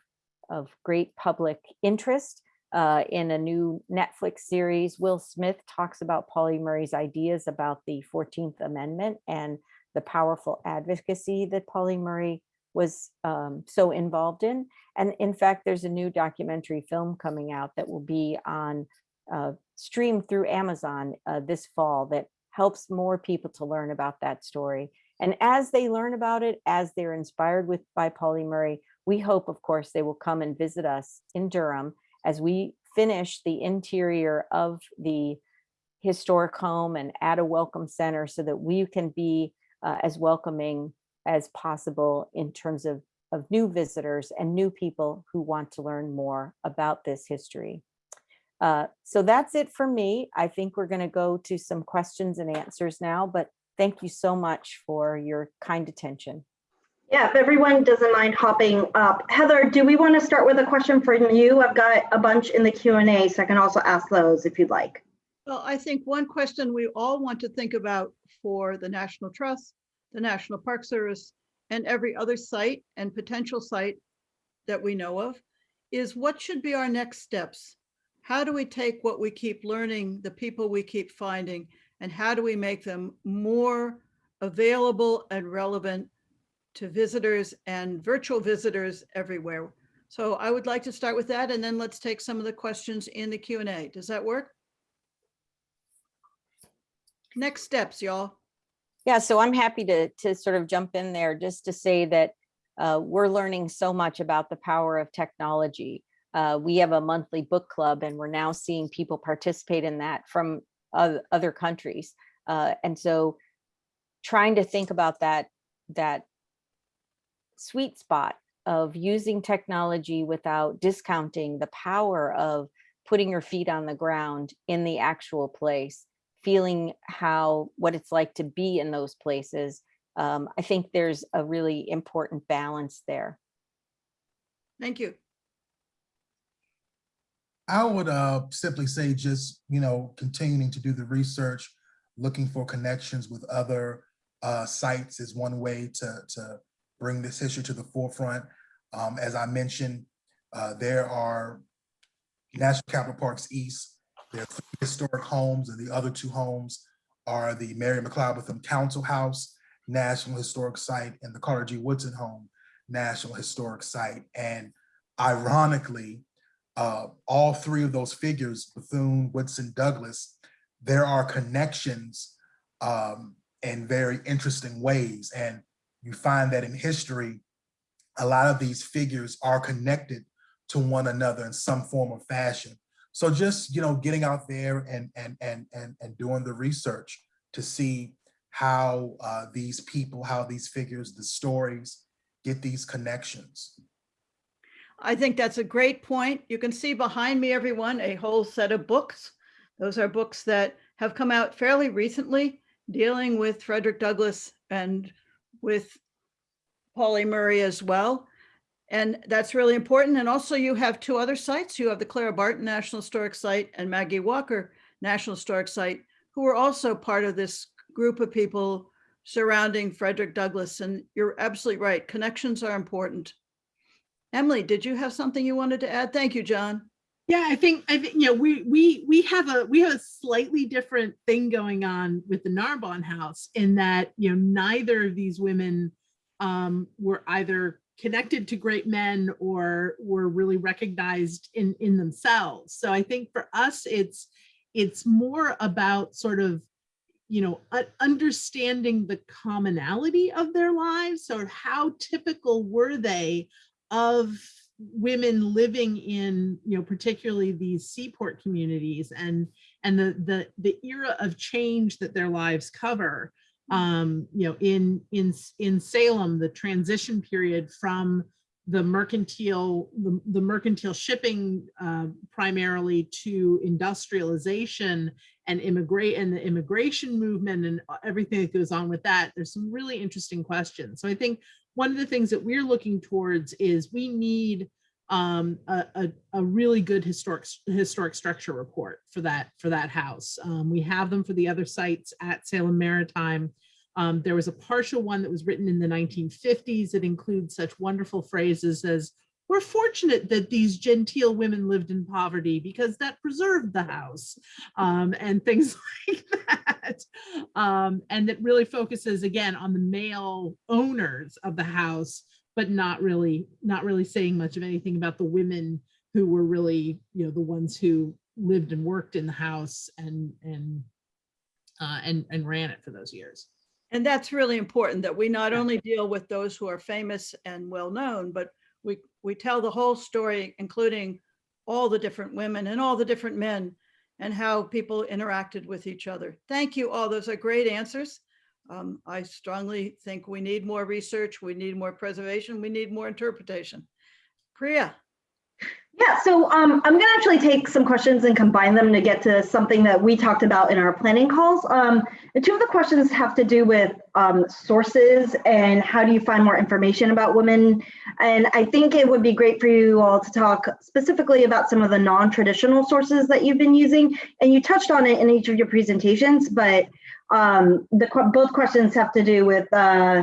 of great public interest uh, in a new Netflix series, Will Smith talks about Pauli Murray's ideas about the 14th Amendment and the powerful advocacy that Pauli Murray was um, so involved in. And in fact, there's a new documentary film coming out that will be on uh, streamed through Amazon uh, this fall that helps more people to learn about that story. And as they learn about it, as they're inspired with by Pauli Murray, we hope, of course, they will come and visit us in Durham as we finish the interior of the historic home and add a welcome center so that we can be uh, as welcoming as possible in terms of, of new visitors and new people who want to learn more about this history. Uh, so that's it for me. I think we're going to go to some questions and answers now, but thank you so much for your kind attention. Yeah, if everyone doesn't mind hopping up. Heather, do we want to start with a question from you? I've got a bunch in the Q and A, so I can also ask those if you'd like. Well, I think one question we all want to think about for the National Trust, the National Park Service, and every other site and potential site that we know of is what should be our next steps? How do we take what we keep learning, the people we keep finding, and how do we make them more available and relevant to visitors and virtual visitors everywhere? So I would like to start with that, and then let's take some of the questions in the Q and A. Does that work? Next steps, y'all. Yeah, so I'm happy to, to sort of jump in there just to say that uh, we're learning so much about the power of technology. Uh, we have a monthly book club and we're now seeing people participate in that from other countries. Uh, and so trying to think about that, that sweet spot of using technology without discounting the power of putting your feet on the ground in the actual place feeling how what it's like to be in those places um, i think there's a really important balance there Thank you. I would uh, simply say just, you know, continuing to do the research, looking for connections with other uh, sites is one way to, to bring this history to the forefront. Um, as I mentioned, uh, there are National Capital Parks East, there are historic homes, and the other two homes are the Mary McLeod Bethune Council House, National Historic Site, and the Carter G. Woodson Home, National Historic Site. And ironically, uh, all three of those figures, Bethune, Woodson, Douglass, there are connections um, in very interesting ways. And you find that in history, a lot of these figures are connected to one another in some form or fashion. So just, you know, getting out there and, and, and, and, and doing the research to see how uh, these people, how these figures, the stories, get these connections. I think that's a great point. You can see behind me, everyone, a whole set of books. Those are books that have come out fairly recently dealing with Frederick Douglass and with Pauli Murray as well. And that's really important. And also you have two other sites. You have the Clara Barton National Historic Site and Maggie Walker National Historic Site, who are also part of this group of people surrounding Frederick Douglass. And you're absolutely right. Connections are important. Emily, did you have something you wanted to add? Thank you, John. Yeah, I think I think you know we we we have a we have a slightly different thing going on with the Narbonne House in that you know neither of these women um, were either connected to great men or were really recognized in in themselves. So I think for us it's it's more about sort of you know understanding the commonality of their lives. or how typical were they of women living in you know particularly these seaport communities and and the the the era of change that their lives cover um you know in in in salem the transition period from the mercantile the, the mercantile shipping uh, primarily to industrialization and immigrate and the immigration movement and everything that goes on with that there's some really interesting questions. So i think one of the things that we're looking towards is we need um, a, a, a, really good historic historic structure report for that for that house. Um, we have them for the other sites at Salem Maritime. Um, there was a partial one that was written in the 1950s that includes such wonderful phrases as we're fortunate that these genteel women lived in poverty because that preserved the house um, and things like that. Um, and that really focuses again on the male owners of the house but not really, not really saying much of anything about the women who were really, you know, the ones who lived and worked in the house and, and, uh, and, and ran it for those years. And that's really important that we not Yeah. only deal with those who are famous and well-known, but we, we tell the whole story, including all the different women and all the different men and how people interacted with each other. Thank you all. Those are great answers. Um, I strongly think we need more research, we need more preservation, we need more interpretation. Priya, Yeah, so um, I'm gonna actually take some questions and combine them to get to something that we talked about in our planning calls. Um, and two of the questions have to do with um, sources and how do you find more information about women. And I think it would be great for you all to talk specifically about some of the non-traditional sources that you've been using. And you touched on it in each of your presentations, but um, the both questions have to do with uh,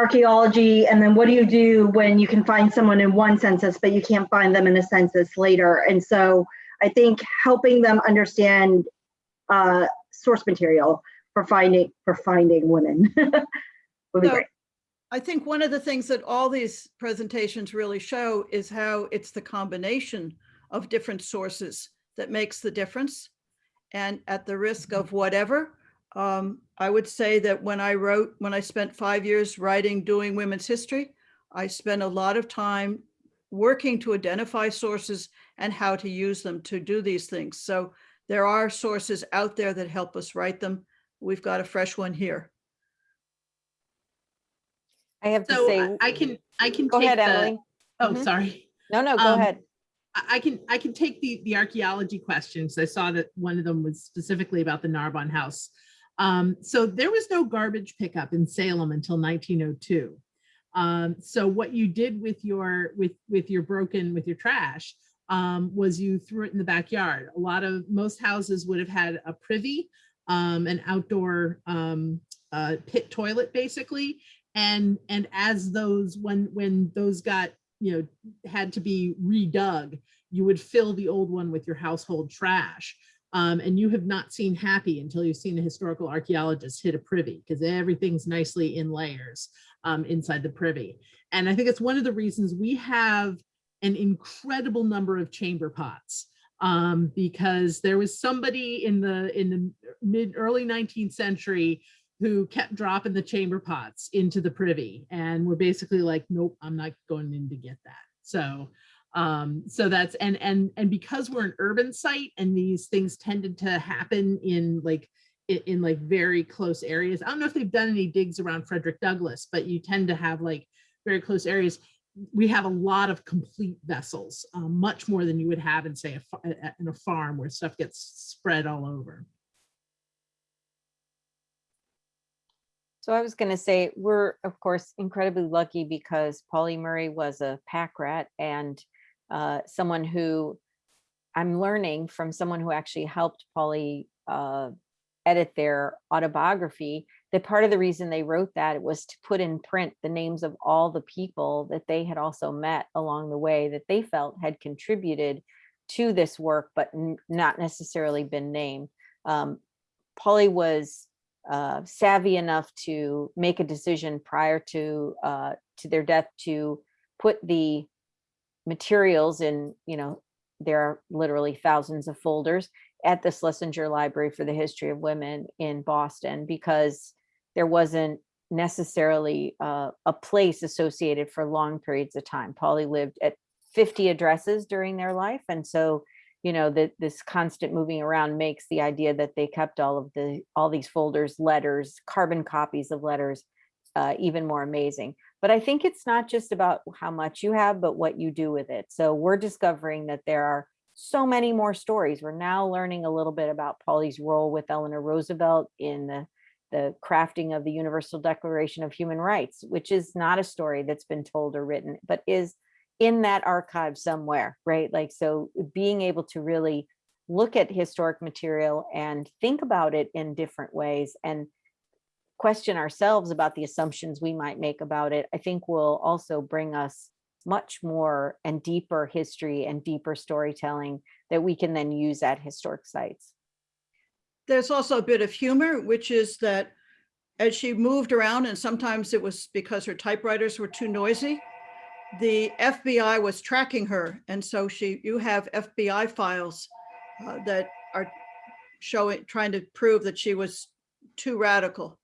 archaeology and then what do you do when you can find someone in one census but you can't find them in a census later and so i think helping them understand uh, source material for finding for finding women would be So- great I think one of the things that all these presentations really show is how it's the combination of different sources that makes the difference. And at the risk of whatever, um, I would say that when I wrote, when I spent five years writing, doing women's history, I spent a lot of time working to identify sources and how to use them to do these things. So there are sources out there that help us write them. We've got a fresh one here. I have to So say, I- I can, I can go take ahead, the, Emily. oh, Mhm. sorry. No, no, go um, ahead. I I can, I can take the, the archaeology questions. I saw that one of them was specifically about the Narbonne House. Um, so there was no garbage pickup in Salem until 1902. Um, so what you did with your, with, with your broken, with your trash, um, was you threw it in the backyard. A lot of, most houses would have had a privy, um, an outdoor, um, uh, pit toilet basically. And, and as those, when, when those got, you know, had to be redug, you would fill the old one with your household trash. Um, and you have not seen happy until you've seen a historical archaeologist hit a privy because everything's nicely in layers um, inside the privy. And I think it's one of the reasons we have an incredible number of chamber pots um, because there was somebody in the in the mid early 19th century who kept dropping the chamber pots into the privy and we're basically like, nope, I'm not going in to get that. So um so that's and and and because we're an urban site and these things tended to happen in like i- in, like very close areas i don't know if they've done any digs around frederick douglass but you tend to have like very close areas. We have a lot of complete vessels um, much more than you would have in say a- a- in a farm where stuff gets spread all over. So I was going to say, we're of course incredibly lucky because Pauli Murray was a pack rat and uh, someone who I'm learning from someone who actually helped Pauli uh, edit their autobiography that part of the reason they wrote that was to put in print the names of all the people that they had also met along the way that they felt had contributed to this work, but not necessarily been named. Um, Pauli was uh, savvy enough to make a decision prior to uh, to their death to put the materials in, you know, there are literally thousands of folders at the Schlesinger Library for the History of Women in Boston because there wasn't necessarily uh, a place associated for long periods of time. Pauli lived at 50 addresses during their life. And so, you know, that this constant moving around makes the idea that they kept all of the, all these folders, letters, carbon copies of letters, uh, even more amazing. But I think it's not just about how much you have, but what you do with it. So we're discovering that there are so many more stories. We're now learning a little bit about Pauli's role with Eleanor Roosevelt in the, the crafting of the Universal Declaration of Human Rights, which is not a story that's been told or written, but is in that archive somewhere, right? Like, so being able to really look at historic material and think about it in different ways and question ourselves about the assumptions we might make about it, I think will also bring us much more and deeper history and deeper storytelling that we can then use at historic sites. There's also a bit of humor, which is that as she moved around, and sometimes it was because her typewriters were too noisy, the FBI was tracking her. And so she, you have FBI files uh, that are showing, trying to prove that she was too radical.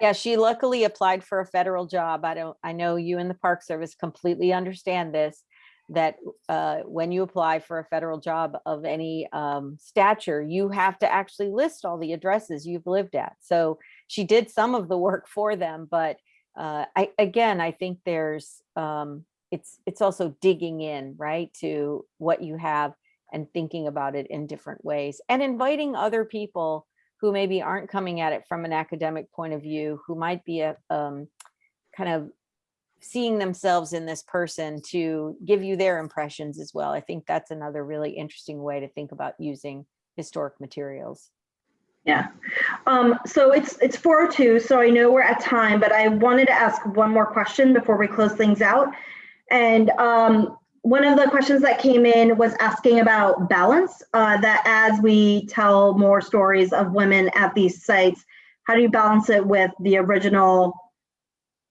Yeah, she luckily applied for a federal job. I don't, I know you and the Park Service completely understand this, that uh, when you apply for a federal job of any um, stature, you have to actually list all the addresses you've lived at. So she did some of the work for them, but uh, I, again, I think there's, um, it's, it's also digging in, right, to what you have and thinking about it in different ways and inviting other people who maybe aren't coming at it from an academic point of view, who might be a um, kind of seeing themselves in this person to give you their impressions as well. I think that's another really interesting way to think about using historic materials. Yeah. Um, so it's it's 402, so I know we're at time, but I wanted to ask one more question before we close things out. And um, one of the questions that came in was asking about balance, uh, that as we tell more stories of women at these sites, how do you balance it with the original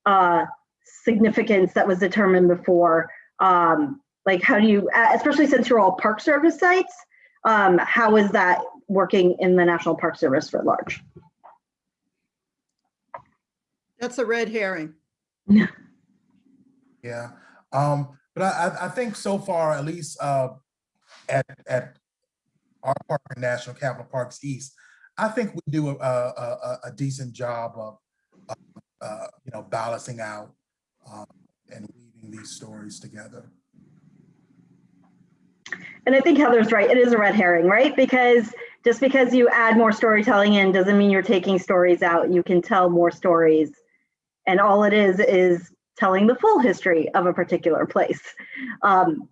uh, significance that was determined before? Um, like how do you, especially since you're all Park Service sites, um, how is that working in the National Park Service for large? That's a red herring. Yeah, um, but I, I, think so far, at least, uh, at, at our park National Capital Parks East, I think we do a, a, a, a decent job of, of, uh, you know, balancing out, um, and weaving these stories together. And I think Heather's right. It is a red herring, right? Because just because you add more storytelling in doesn't mean you're taking stories out. You can tell more stories. And all it is is telling the full history of a particular place. Um,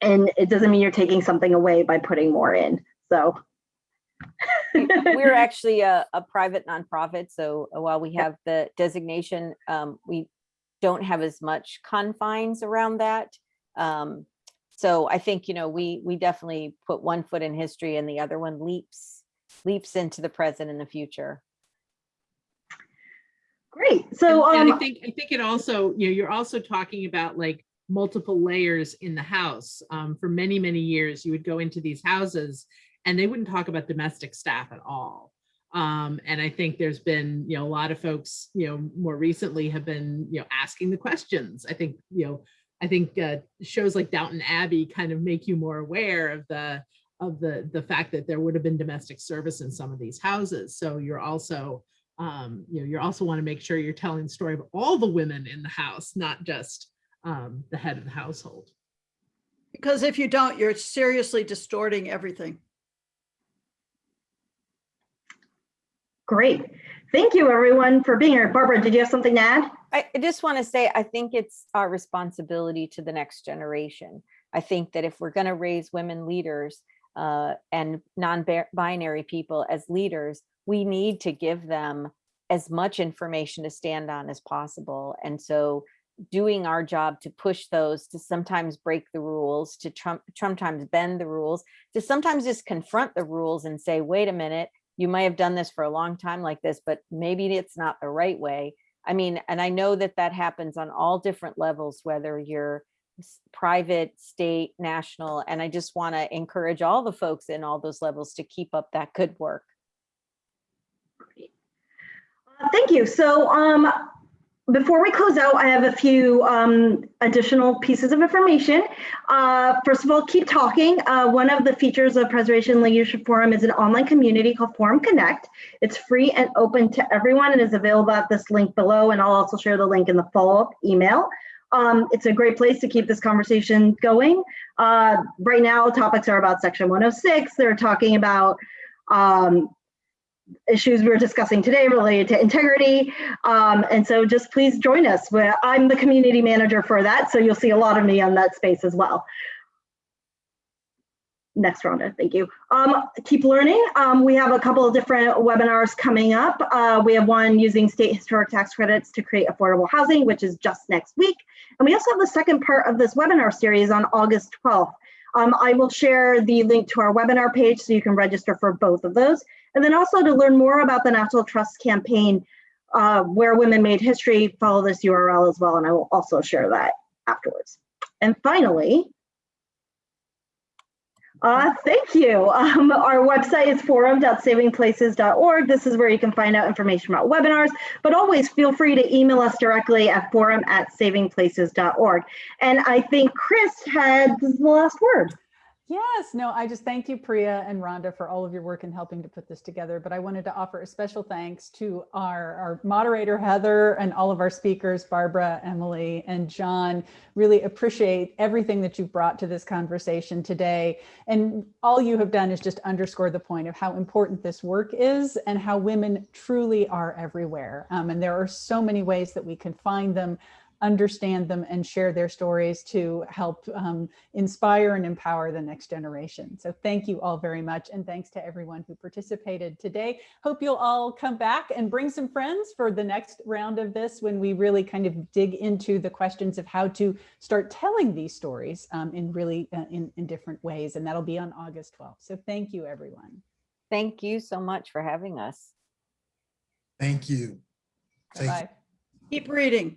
and it doesn't mean you're taking something away by putting more in. So We're actually a, a private nonprofit, so while we have the designation, um, we don't have as much confines around that. Um, so I think, you know, we we definitely put one foot in history and the other one leaps leaps into the present and the future. Great. So And- and I um, think, I think it also, you know, you're also talking about like multiple layers in the house. Um, for many, many years, you would go into these houses and they wouldn't talk about domestic staff at all. Um, and I think there's been, you know, a lot of folks, you know, more recently have been, you know, asking the questions. I think, you know, I think uh, shows like Downton Abbey kind of make you more aware of the of the the fact that there would have been domestic service in some of these houses. So you're also um, you know, you also want to make sure you're telling the story of all the women in the house, not just um, the head of the household. Because if you don't, you're seriously distorting everything. great. Thank you everyone for being here. Barbara, did you have something to add? I, I just want to say, I think it's our responsibility to the next generation. I think that if we're going to raise women leaders uh, and non-binary people as leaders, we need to give them as much information to stand on as possible. And so doing our job to push those, to sometimes break the rules, to trump, sometimes bend the rules, to sometimes just confront the rules and say, wait a minute, you might have done this for a long time like this, but maybe it's not the right way. I mean, and I know that that happens on all different levels, whether you're private, state, national, and I just want to encourage all the folks in all those levels to keep up that good work. Thank you. So um, before we close out, I have a few um, additional pieces of information. Uh, first of all, keep talking. Uh, one of the features of Preservation Leadership Forum is an online community called Forum Connect. It's free and open to everyone and is available at this link below. And I'll also share the link in the follow-up email. Um, it's a great place to keep this conversation going. Uh, right now, topics are about Section 106. They're talking about um, issues we're discussing today related to integrity. Um, and so just please join us. I'm the community manager for that, so you'll see a lot of me on that space as well. Next, Rhonda, thank you. Um, keep learning. Um, we have a couple of different webinars coming up. Uh, we have one using state historic tax credits to create affordable housing, which is just next week. And we also have the second part of this webinar series on August 12th. Um, I will share the link to our webinar page so you can register for both of those. And then also to learn more about the National Trust campaign, uh, where women made history, follow this URL as well, and I will also share that afterwards. And finally, uh, thank you. Um, our website is forum.savingplaces.org. This is where you can find out information about webinars, but always feel free to email us directly at forum at savingplaces.org. And I think Chris had the last word. Yes, no, I just thank you, Priya and Rhonda, for all of your work in helping to put this together. But I wanted to offer a special thanks to our, our moderator, Heather, and all of our speakers, Barbara, Emily, and John. Really appreciate everything that you've brought to this conversation today. And all you have done is just underscore the point of how important this work is and how women truly are everywhere. Um, and there are so many ways that we can find them understand them and share their stories to help um, inspire and empower the next generation. So thank you all very much. And thanks to everyone who participated today. Hope you'll all come back and bring some friends for the next round of this when we really kind of dig into the questions of how to start telling these stories um, in really uh, in, in different ways. And that'll be on August 12th. So thank you, everyone. Thank you so much for having us. Thank you. Take- Bye-bye. Keep reading.